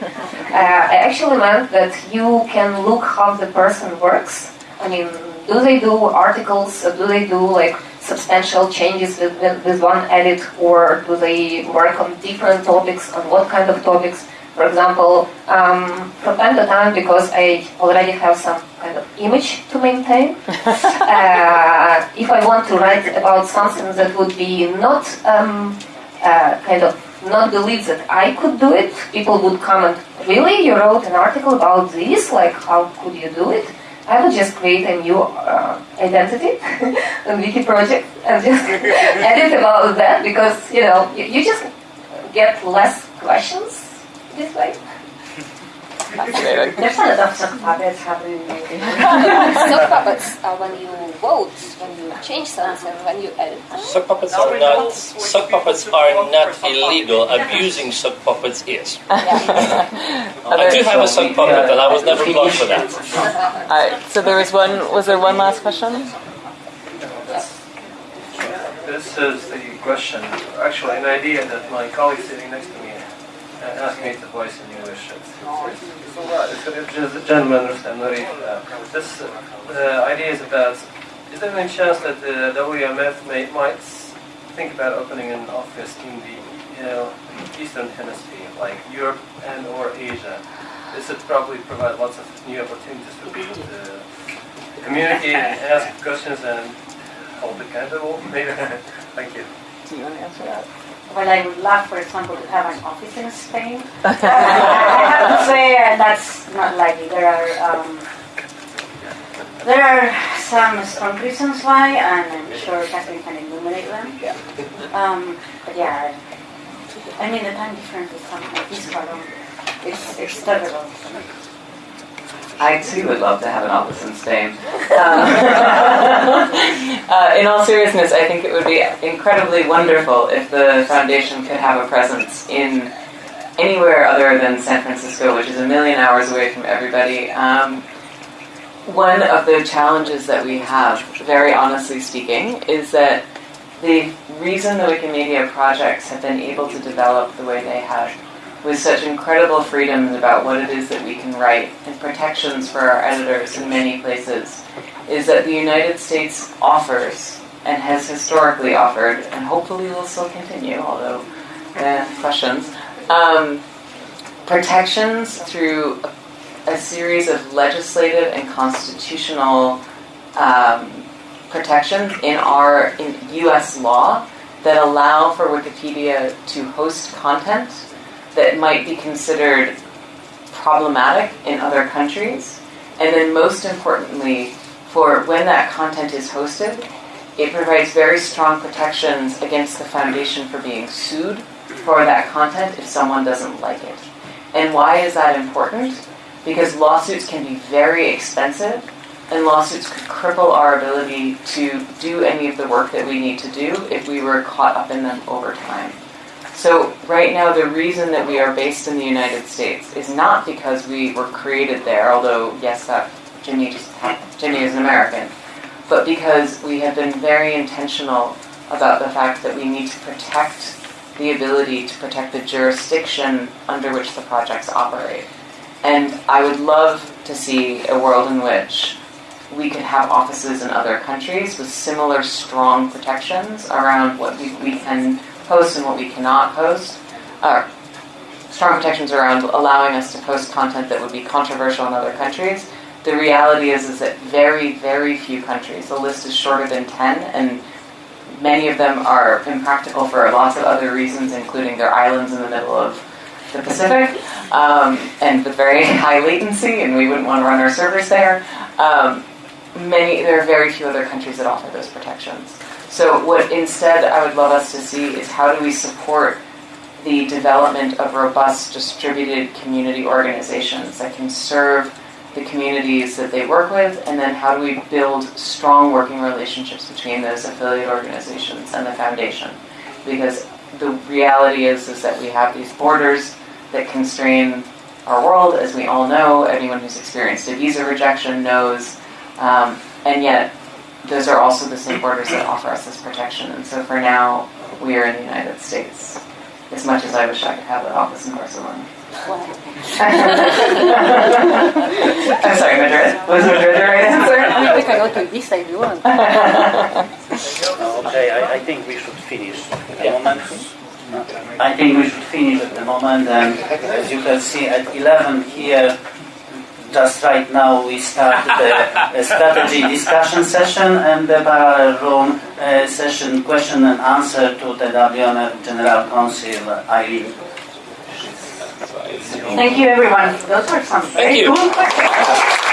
I actually meant that you can look how the person works. I mean, do they do articles? Do they do like substantial changes with, with, with one edit or do they work on different topics, on what kind of topics? For example, um, from time to time, because I already have some kind of image to maintain, uh, if I want to write about something that would be not um, uh, kind of not believe that I could do it, people would comment, really? You wrote an article about this? Like, how could you do it? I would just create a new uh, identity on Wiki project and just edit about that because, you know, you, you just get less questions this way. There's a lot of sock puppets happening lately. sock puppets are when you vote, when you change something, when you edit. Sock puppets are not. Sock puppets are not illegal. Abusing sock puppets is. I do have a sock puppet, and I was never blocked for that. Alright, so there was one, was there one last question? This is the question, actually an idea that my colleague sitting next to me asked me to voice in English. It's, it's, it's, it's a gentleman, Rustam Nuri. Uh, this uh, idea is about, is there any chance that the WMF may, might think about opening an office in the you know, Eastern Hemisphere, like Europe and or Asia? This would probably provide lots of new opportunities for people to communicate and ask questions and hold accountable. Maybe. Thank you. Do you want to answer that? Well, I would love, for example, to have an office in Spain. I have to say uh, that's not likely. There are um, there are some strong reasons why, and I'm sure Katherine can illuminate them. Um, but yeah, I mean the time difference is something like this far. It's, it's terrible. I too would love to have an office in Spain. Um, uh, in all seriousness, I think it would be incredibly wonderful if the foundation could have a presence in anywhere other than San Francisco, which is a million hours away from everybody. Um, one of the challenges that we have, very honestly speaking, is that the reason the Wikimedia projects have been able to develop the way they have with such incredible freedoms about what it is that we can write and protections for our editors in many places is that the United States offers and has historically offered, and hopefully will still continue, although eh, questions, um, protections through a, series of legislative and constitutional um, protections in our in U.S. law that allow for Wikipedia to host content that might be considered problematic in other countries. And then most importantly, for when that content is hosted, it provides very strong protections against the foundation for being sued for that content if someone doesn't like it. And why is that important? Because lawsuits can be very expensive and lawsuits could cripple our ability to do any of the work that we need to do if we were caught up in them over time. So right now, the reason that we are based in the United States is not because we were created there, although yes, that Jimmy just Jimmy is an American, but because we have been very intentional about the fact that we need to protect the ability to protect the jurisdiction under which the projects operate. And I would love to see a world in which we could have offices in other countries with similar strong protections around what we, we can post and what we cannot post. Uh, strong protections around allowing us to post content that would be controversial in other countries. The reality is, is that very, very few countries, the list is shorter than 10, and many of them are impractical for lots of other reasons, including their islands in the middle of the Pacific, um, and with very high latency, and we wouldn't want to run our servers there. Um, many, there are very few other countries that offer those protections. So what instead I would love us to see is how do we support the development of robust distributed community organizations that can serve the communities that they work with, and then how do we build strong working relationships between those affiliate organizations and the foundation? Because the reality is, is that we have these borders that constrain our world, as we all know. Anyone who's experienced a visa rejection knows, um, and yet those are also the same borders that offer us this protection. And so for now, we are in the United States. As much as I wish I could have an office in Barcelona. I'm sorry, Madrid. Was Madrid the right answer? we can go to Ibiza if you want. Okay, I, I think we should finish at the moment. I think we should finish at the moment, and as you can see at 11 here, just right now we start the strategy discussion session and the parallel room uh, session question and answer to the WMF General Counsel Eileen. Thank you, everyone. Those were some very Thank you. cool questions.